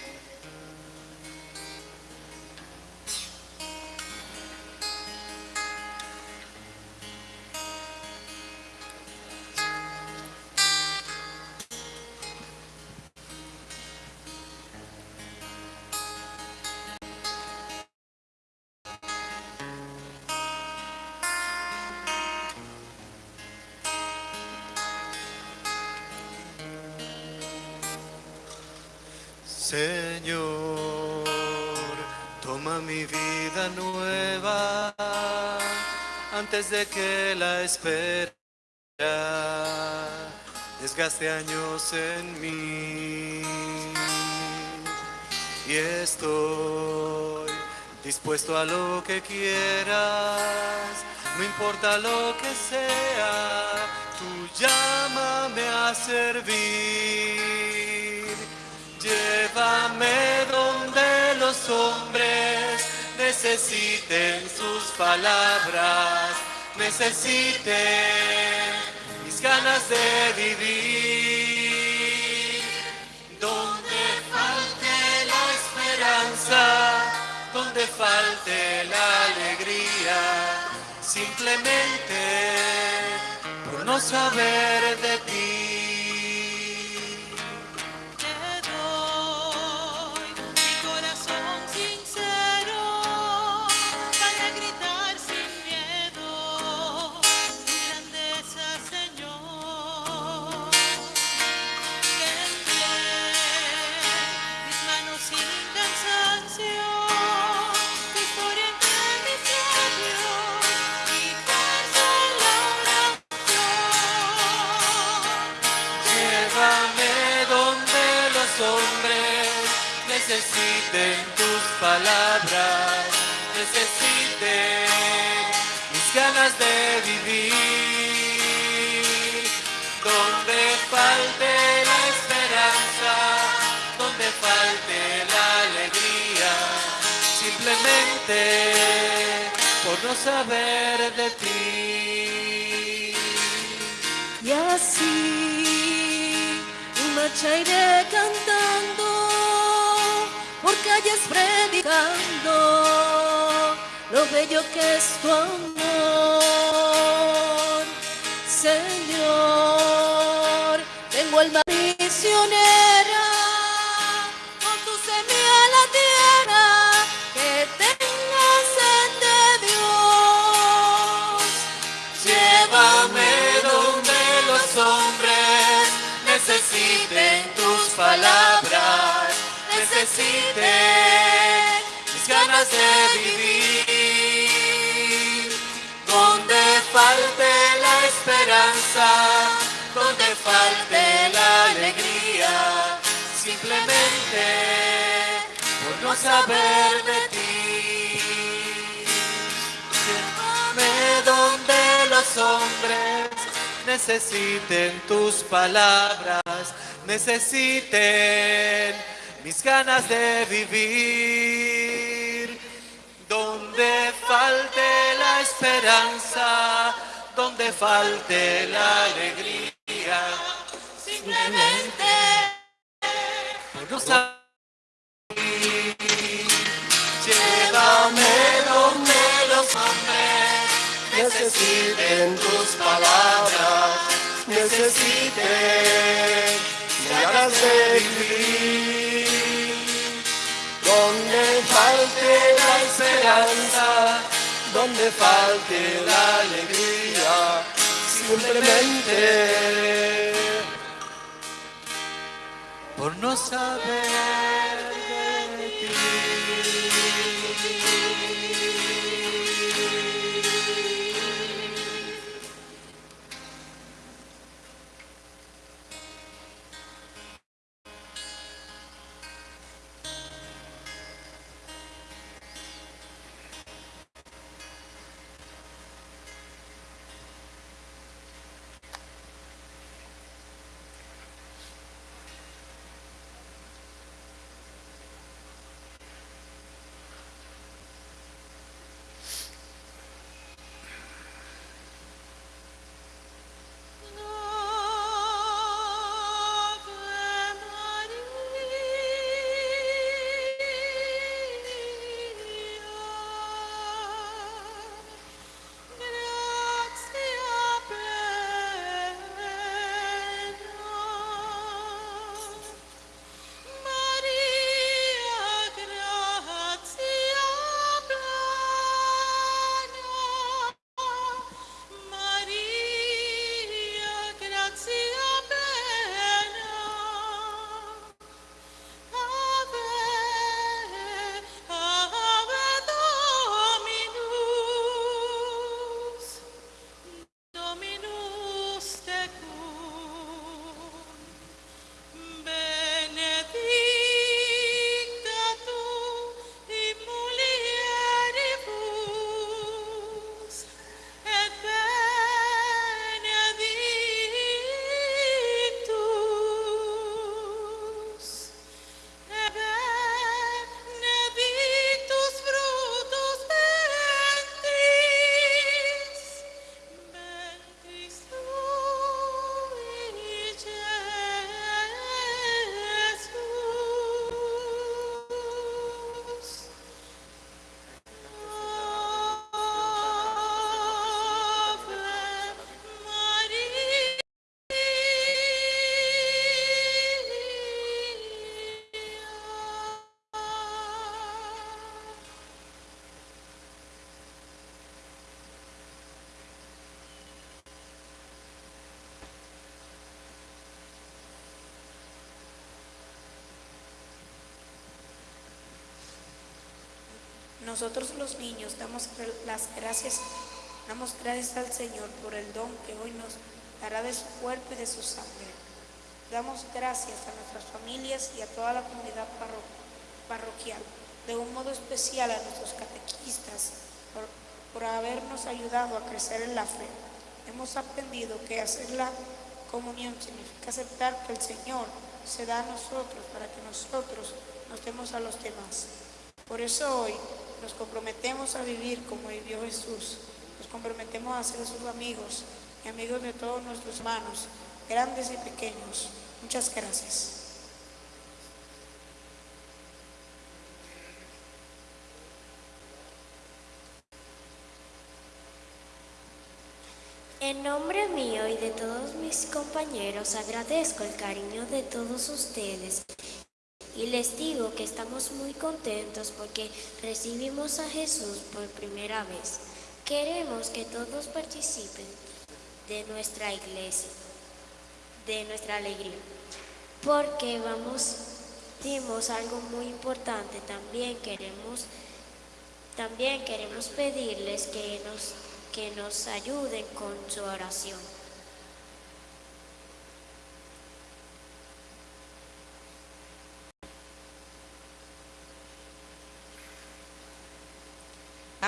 Antes de que la espera desgaste años en mí. Y estoy dispuesto a lo que quieras, no importa lo que sea, tú llámame a servir. Llévame donde los hombres necesiten sus palabras, necesiten mis ganas de vivir. Donde falte la esperanza, donde falte la alegría, simplemente por no saber de ti. Necesiten tus palabras, necesiten mis ganas de vivir. Donde falte la esperanza, donde falte la alegría, simplemente no. Necesiten tus palabras, necesiten ganas de vivir. Donde falte la esperanza, donde falte la alegría, simplemente por no saber Nosotros los niños damos las gracias, damos gracias al Señor por el don que hoy nos dará de su cuerpo y de su sangre. Damos gracias a nuestras familias y a toda la comunidad parro- parroquial, de un modo especial a nuestros catequistas por, por habernos ayudado a crecer en la fe. Hemos aprendido que hacer la comunión significa aceptar que el Señor se da a nosotros para que nosotros nos demos a los demás. Por eso hoy nos comprometemos a vivir como vivió Jesús. Nos comprometemos a ser sus amigos y amigos de todos nuestros hermanos, grandes y pequeños. Muchas gracias. En nombre mío y de todos mis compañeros agradezco el cariño de todos ustedes y les digo que estamos muy contentos porque recibimos a Jesús por primera vez. Queremos que todos participen de nuestra iglesia, de nuestra alegría, porque vamos, dimos algo muy importante. También queremos, también queremos pedirles que nos, que nos ayuden con su oración.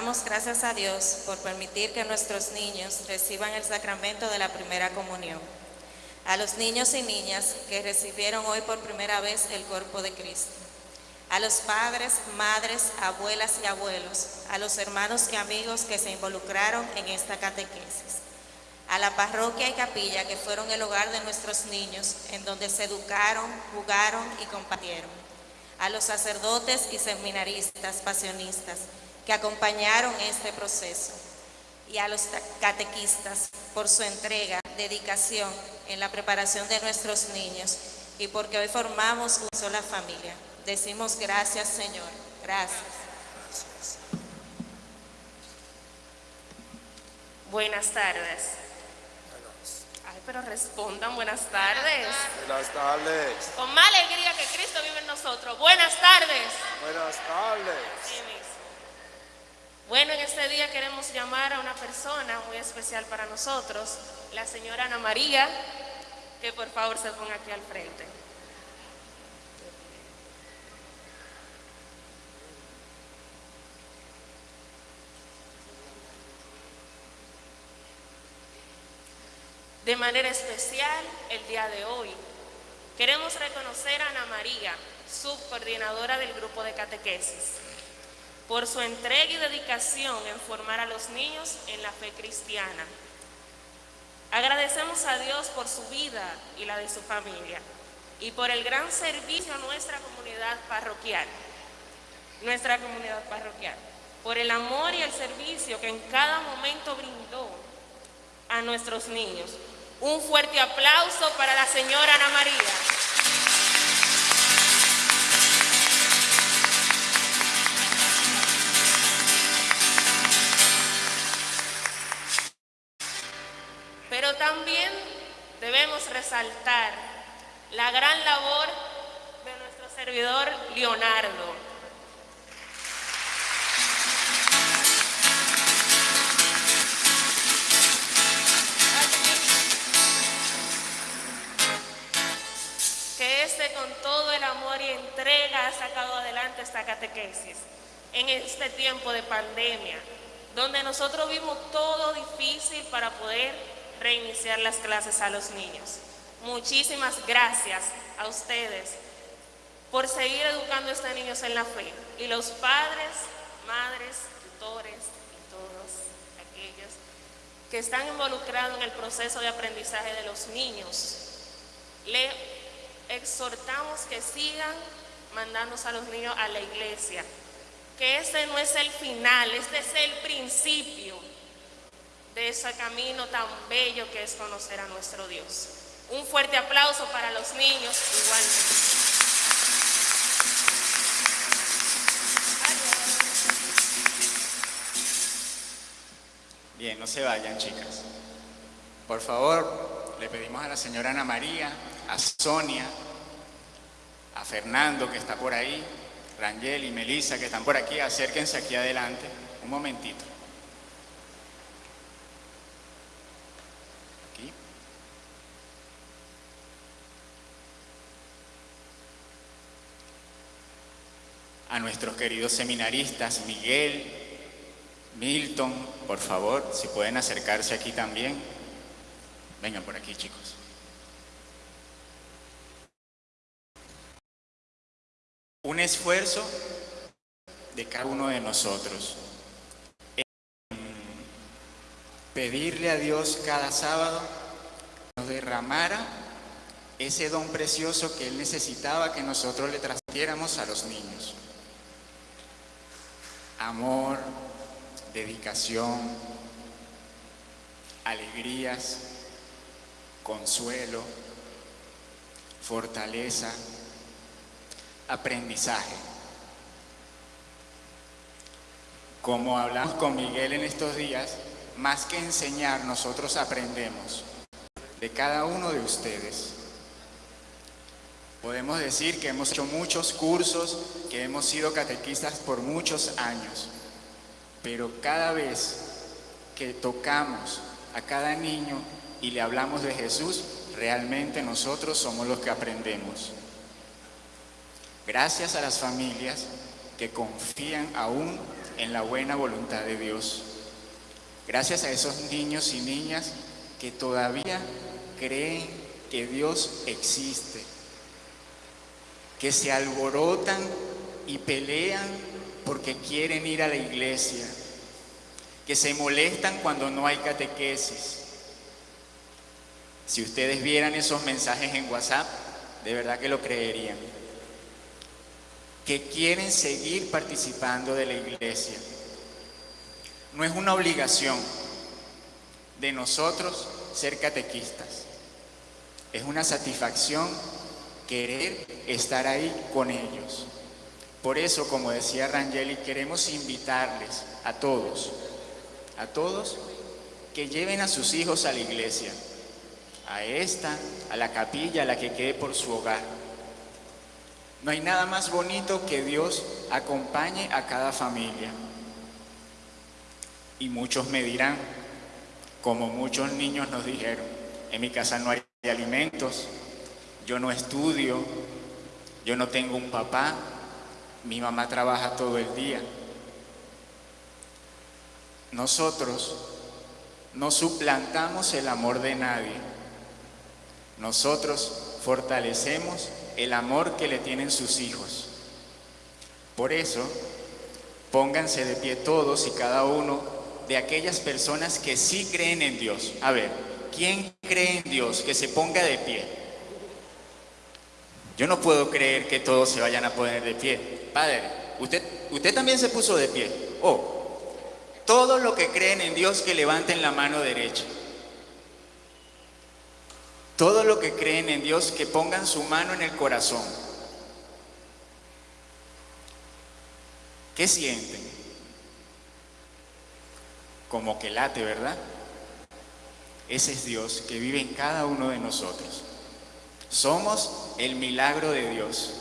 Gracias a Dios por permitir que nuestros niños reciban el sacramento de la primera comunión. A los niños y niñas que recibieron hoy por primera vez el cuerpo de Cristo. A los padres, madres, abuelas y abuelos. A los hermanos y amigos que se involucraron en esta catequesis. A la parroquia y capilla que fueron el hogar de nuestros niños, en donde se educaron, jugaron y compartieron. A los sacerdotes y seminaristas pasionistas que acompañaron este proceso y a los catequistas por su entrega, dedicación en la preparación de nuestros niños y porque hoy formamos una sola familia. Decimos gracias Señor, gracias. Buenas tardes. Ay, pero respondan buenas tardes. Buenas tardes. Con más alegría que Cristo vive en nosotros. Buenas tardes. Buenas tardes. Bueno, en este día queremos llamar a una persona muy especial para nosotros, la señora Ana María, que por favor se ponga aquí al frente. De manera especial, el día de hoy, queremos reconocer a Ana María, subcoordinadora del grupo de catequesis por su entrega y dedicación en formar a los niños en la fe cristiana. Agradecemos a Dios por su vida y la de su familia y por el gran servicio a nuestra comunidad parroquial, nuestra comunidad parroquial, por el amor y el servicio que en cada momento brindó a nuestros niños. Un fuerte aplauso para la señora Ana María. También debemos resaltar la gran labor de nuestro servidor Leonardo. Que este con todo el amor y entrega ha sacado adelante esta catequesis en este tiempo de pandemia, donde nosotros vimos todo difícil para poder reiniciar las clases a los niños. Muchísimas gracias a ustedes por seguir educando a estos niños en la fe. Y los padres, madres, tutores y todos aquellos que están involucrados en el proceso de aprendizaje de los niños, le exhortamos que sigan mandándose a los niños a la iglesia, que este no es el final, este es el principio de ese camino tan bello que es conocer a nuestro Dios. Un fuerte aplauso para los niños igualmente. Bien, no se vayan, chicas. Por favor, le pedimos a la señora Ana María, a Sonia, a Fernando, que está por ahí, Rangel y Melissa que están por aquí, acérquense aquí adelante. Un momentito. A nuestros queridos seminaristas, Miguel, Milton, por favor, si pueden acercarse aquí también. Vengan por aquí, chicos. Un esfuerzo de cada uno de nosotros. en Pedirle a Dios cada sábado que nos derramara ese don precioso que Él necesitaba que nosotros le transmitiéramos a los niños. Amor, dedicación, alegrías, consuelo, fortaleza, aprendizaje. Como hablamos con Miguel en estos días, más que enseñar, nosotros aprendemos de cada uno de ustedes. Podemos decir que hemos hecho muchos cursos, que hemos sido catequistas por muchos años, pero cada vez que tocamos a cada niño y le hablamos de Jesús, realmente nosotros somos los que aprendemos. Gracias a las familias que confían aún en la buena voluntad de Dios. Gracias a esos niños y niñas que todavía creen que Dios existe, que se alborotan y pelean porque quieren ir a la iglesia, que se molestan cuando no hay catequesis. Si ustedes vieran esos mensajes en WhatsApp, de verdad que lo creerían. Que quieren seguir participando de la iglesia. No es una obligación de nosotros ser catequistas. Es una satisfacción querer estar ahí con ellos. Por eso, como decía Rangeli, queremos invitarles a todos, a todos, que lleven a sus hijos a la iglesia, a esta, a la capilla, a la que quede por su hogar. No hay nada más bonito que Dios acompañe a cada familia. Y muchos me dirán, como muchos niños nos dijeron, en mi casa no hay alimentos, yo no estudio, yo no tengo un papá, mi mamá trabaja todo el día. Nosotros no suplantamos el amor de nadie. Nosotros fortalecemos el amor que le tienen sus hijos. Por eso, pónganse de pie todos y cada uno de aquellas personas que sí creen en Dios. A ver, ¿quién cree en Dios? Que se ponga de pie. Yo no puedo creer que todos se vayan a poner de pie. Padre, usted, usted también se puso de pie. Oh, todos los que creen en Dios que levanten la mano derecha. Todos los que creen en Dios que pongan su mano en el corazón. ¿Qué sienten? Como que late, ¿verdad? Ese es Dios que vive en cada uno de nosotros. Somos el milagro de Dios.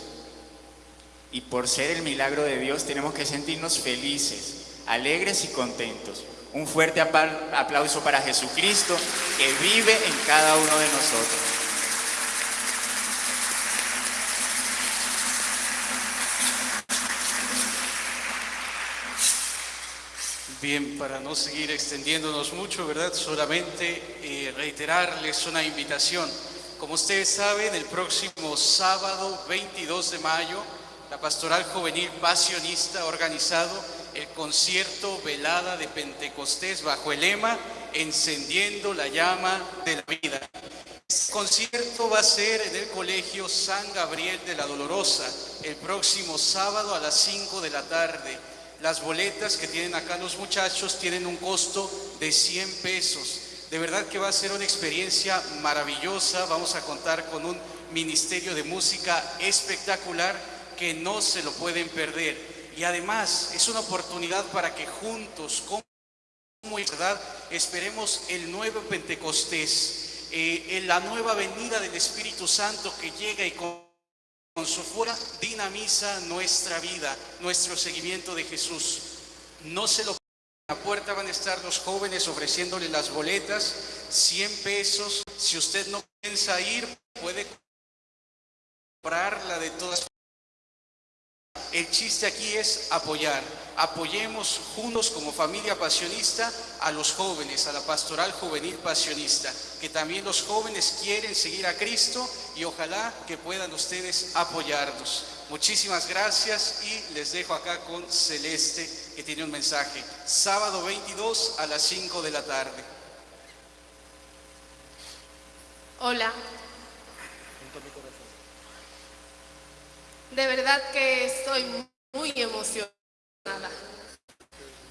Y por ser el milagro de Dios tenemos que sentirnos felices, alegres y contentos. Un fuerte aplauso para Jesucristo que vive en cada uno de nosotros. Bien, para no seguir extendiéndonos mucho, ¿verdad? Solamente eh, reiterarles una invitación. Como ustedes saben, el próximo sábado 22 de mayo, la Pastoral Juvenil Pasionista ha organizado el concierto velada de Pentecostés bajo el lema Encendiendo la llama de la vida. Este concierto va a ser en el Colegio San Gabriel de la Dolorosa el próximo sábado a las 5 de la tarde. Las boletas que tienen acá los muchachos tienen un costo de 100 pesos. De verdad que va a ser una experiencia maravillosa. Vamos a contar con un ministerio de música espectacular que no se lo pueden perder. Y además es una oportunidad para que juntos, como verdad, esperemos el nuevo Pentecostés, eh, en la nueva venida del Espíritu Santo que llega y con con su fuera dinamiza nuestra vida, nuestro seguimiento de Jesús. No se lo la puerta van a estar los jóvenes ofreciéndole las boletas, 100 pesos. Si usted no piensa ir, puede comprarla de todas el chiste aquí es apoyar. Apoyemos juntos como familia pasionista a los jóvenes, a la pastoral juvenil pasionista, que también los jóvenes quieren seguir a Cristo y ojalá que puedan ustedes apoyarnos. Muchísimas gracias y les dejo acá con Celeste que tiene un mensaje. Sábado 22 a las 5 de la tarde. Hola. De verdad que estoy muy emocionada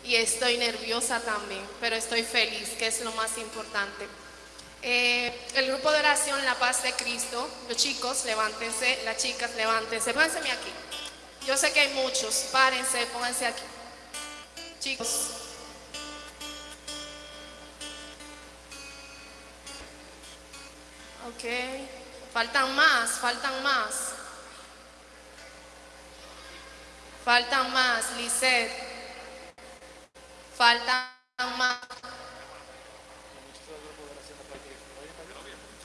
y estoy nerviosa también, pero estoy feliz, que es lo más importante. Eh, el grupo de oración La Paz de Cristo, los chicos, levántense, las chicas, levántense, pónganse aquí. Yo sé que hay muchos, párense, pónganse aquí. Chicos. Ok, faltan más, faltan más. Faltan más, Lisette. Faltan más.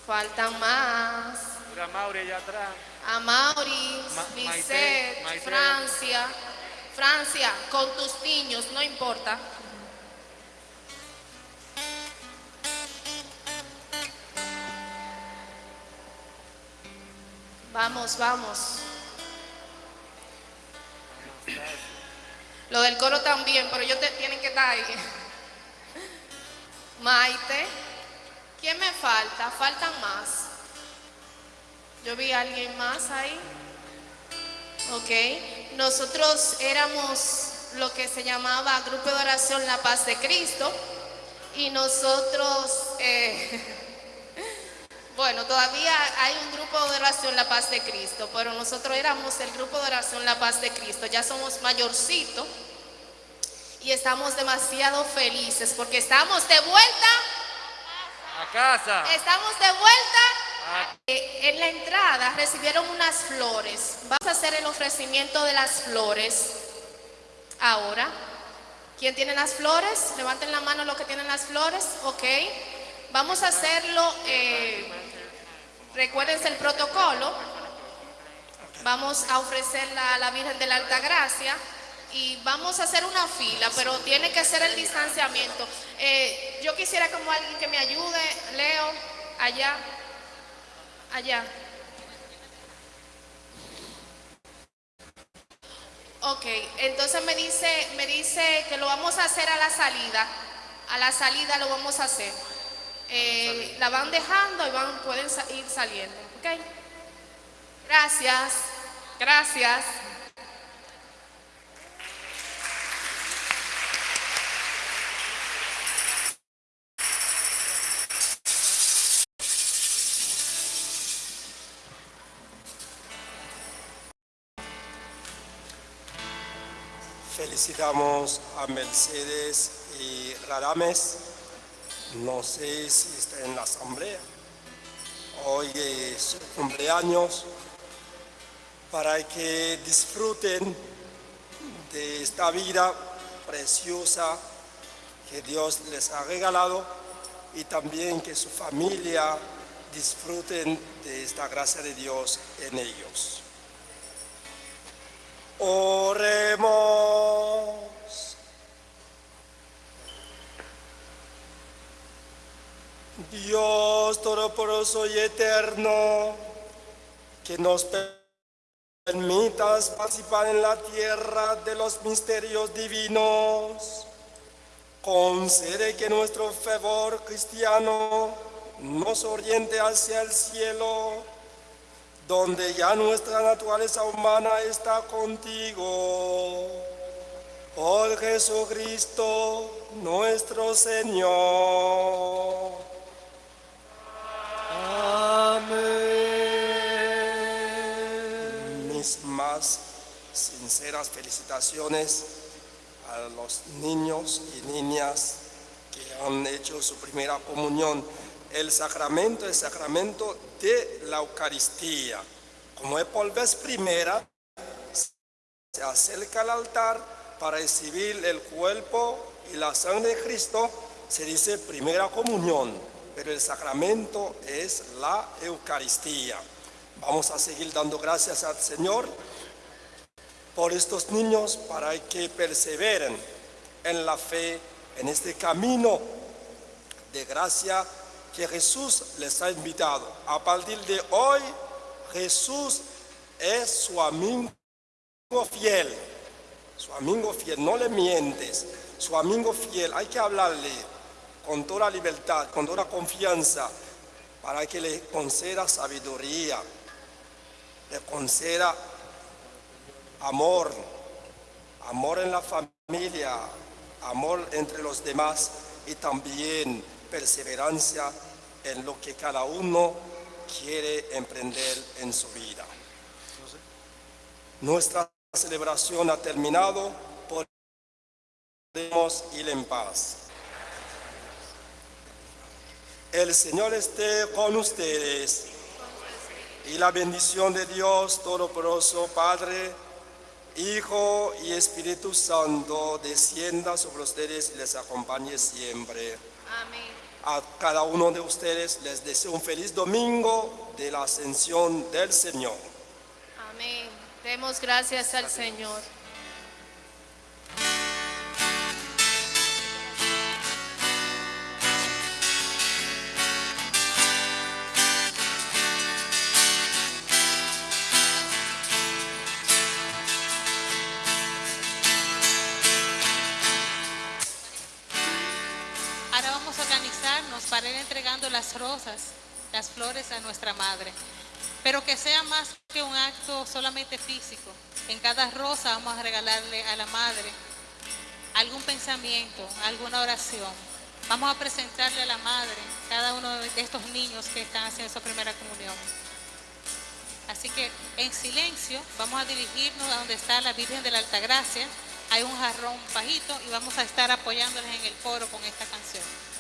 Faltan más. Mira, Mauri allá atrás. A Mauri, Ma- Maite. Francia. Francia, con tus niños, no importa. Vamos, vamos. Lo del coro también, pero ellos te- tienen que estar ahí. Maite. ¿Quién me falta? Faltan más. Yo vi a alguien más ahí. Ok. Nosotros éramos lo que se llamaba Grupo de Oración La Paz de Cristo. Y nosotros, eh, bueno, todavía hay un grupo de oración La Paz de Cristo, pero nosotros éramos el grupo de oración La Paz de Cristo. Ya somos mayorcitos y estamos demasiado felices porque estamos de vuelta, A casa. estamos de vuelta. Eh, en la entrada recibieron unas flores. Vamos a hacer el ofrecimiento de las flores ahora. ¿Quién tiene las flores? Levanten la mano los que tienen las flores. Ok. Vamos a hacerlo. eh, recuérdense el protocolo. Vamos a ofrecerla a la Virgen de la Alta Gracia y vamos a hacer una fila, pero tiene que ser el distanciamiento. Eh, yo quisiera como alguien que me ayude, Leo, allá, allá. Ok, entonces me dice, me dice que lo vamos a hacer a la salida. A la salida lo vamos a hacer. Eh, la van dejando y van, pueden ir saliendo. Ok. Gracias. Gracias. Felicitamos a Mercedes y Radames. No sé si está en la asamblea. Hoy es su cumpleaños para que disfruten de esta vida preciosa que Dios les ha regalado y también que su familia disfruten de esta gracia de Dios en ellos. Oremos. Dios Todopoderoso y Eterno, que nos permitas participar en la tierra de los misterios divinos, concede que nuestro fervor cristiano nos oriente hacia el cielo donde ya nuestra naturaleza humana está contigo. Por Jesucristo nuestro Señor. Amén. Mis más sinceras felicitaciones a los niños y niñas que han hecho su primera comunión. El sacramento es sacramento de la Eucaristía, como es por vez primera, se acerca al altar para recibir el cuerpo y la sangre de Cristo, se dice primera comunión, pero el sacramento es la Eucaristía. Vamos a seguir dando gracias al Señor por estos niños para que perseveren en la fe, en este camino de gracia que Jesús les ha invitado. A partir de hoy, Jesús es su amigo fiel, su amigo fiel, no le mientes, su amigo fiel, hay que hablarle con toda libertad, con toda confianza, para que le conceda sabiduría, le conceda amor, amor en la familia, amor entre los demás y también perseverancia en lo que cada uno quiere emprender en su vida. Nuestra celebración ha terminado, podemos ir en paz. El Señor esté con ustedes y la bendición de Dios Todopoderoso, Padre, Hijo y Espíritu Santo descienda sobre ustedes y les acompañe siempre. Amén. A cada uno de ustedes les deseo un feliz domingo de la ascensión del Señor. Amén. Demos gracias al Señor. Las rosas, las flores a nuestra madre. Pero que sea más que un acto solamente físico. En cada rosa vamos a regalarle a la madre algún pensamiento, alguna oración. Vamos a presentarle a la madre cada uno de estos niños que están haciendo su primera comunión. Así que en silencio vamos a dirigirnos a donde está la Virgen de la Altagracia. Hay un jarrón bajito y vamos a estar apoyándoles en el coro con esta canción.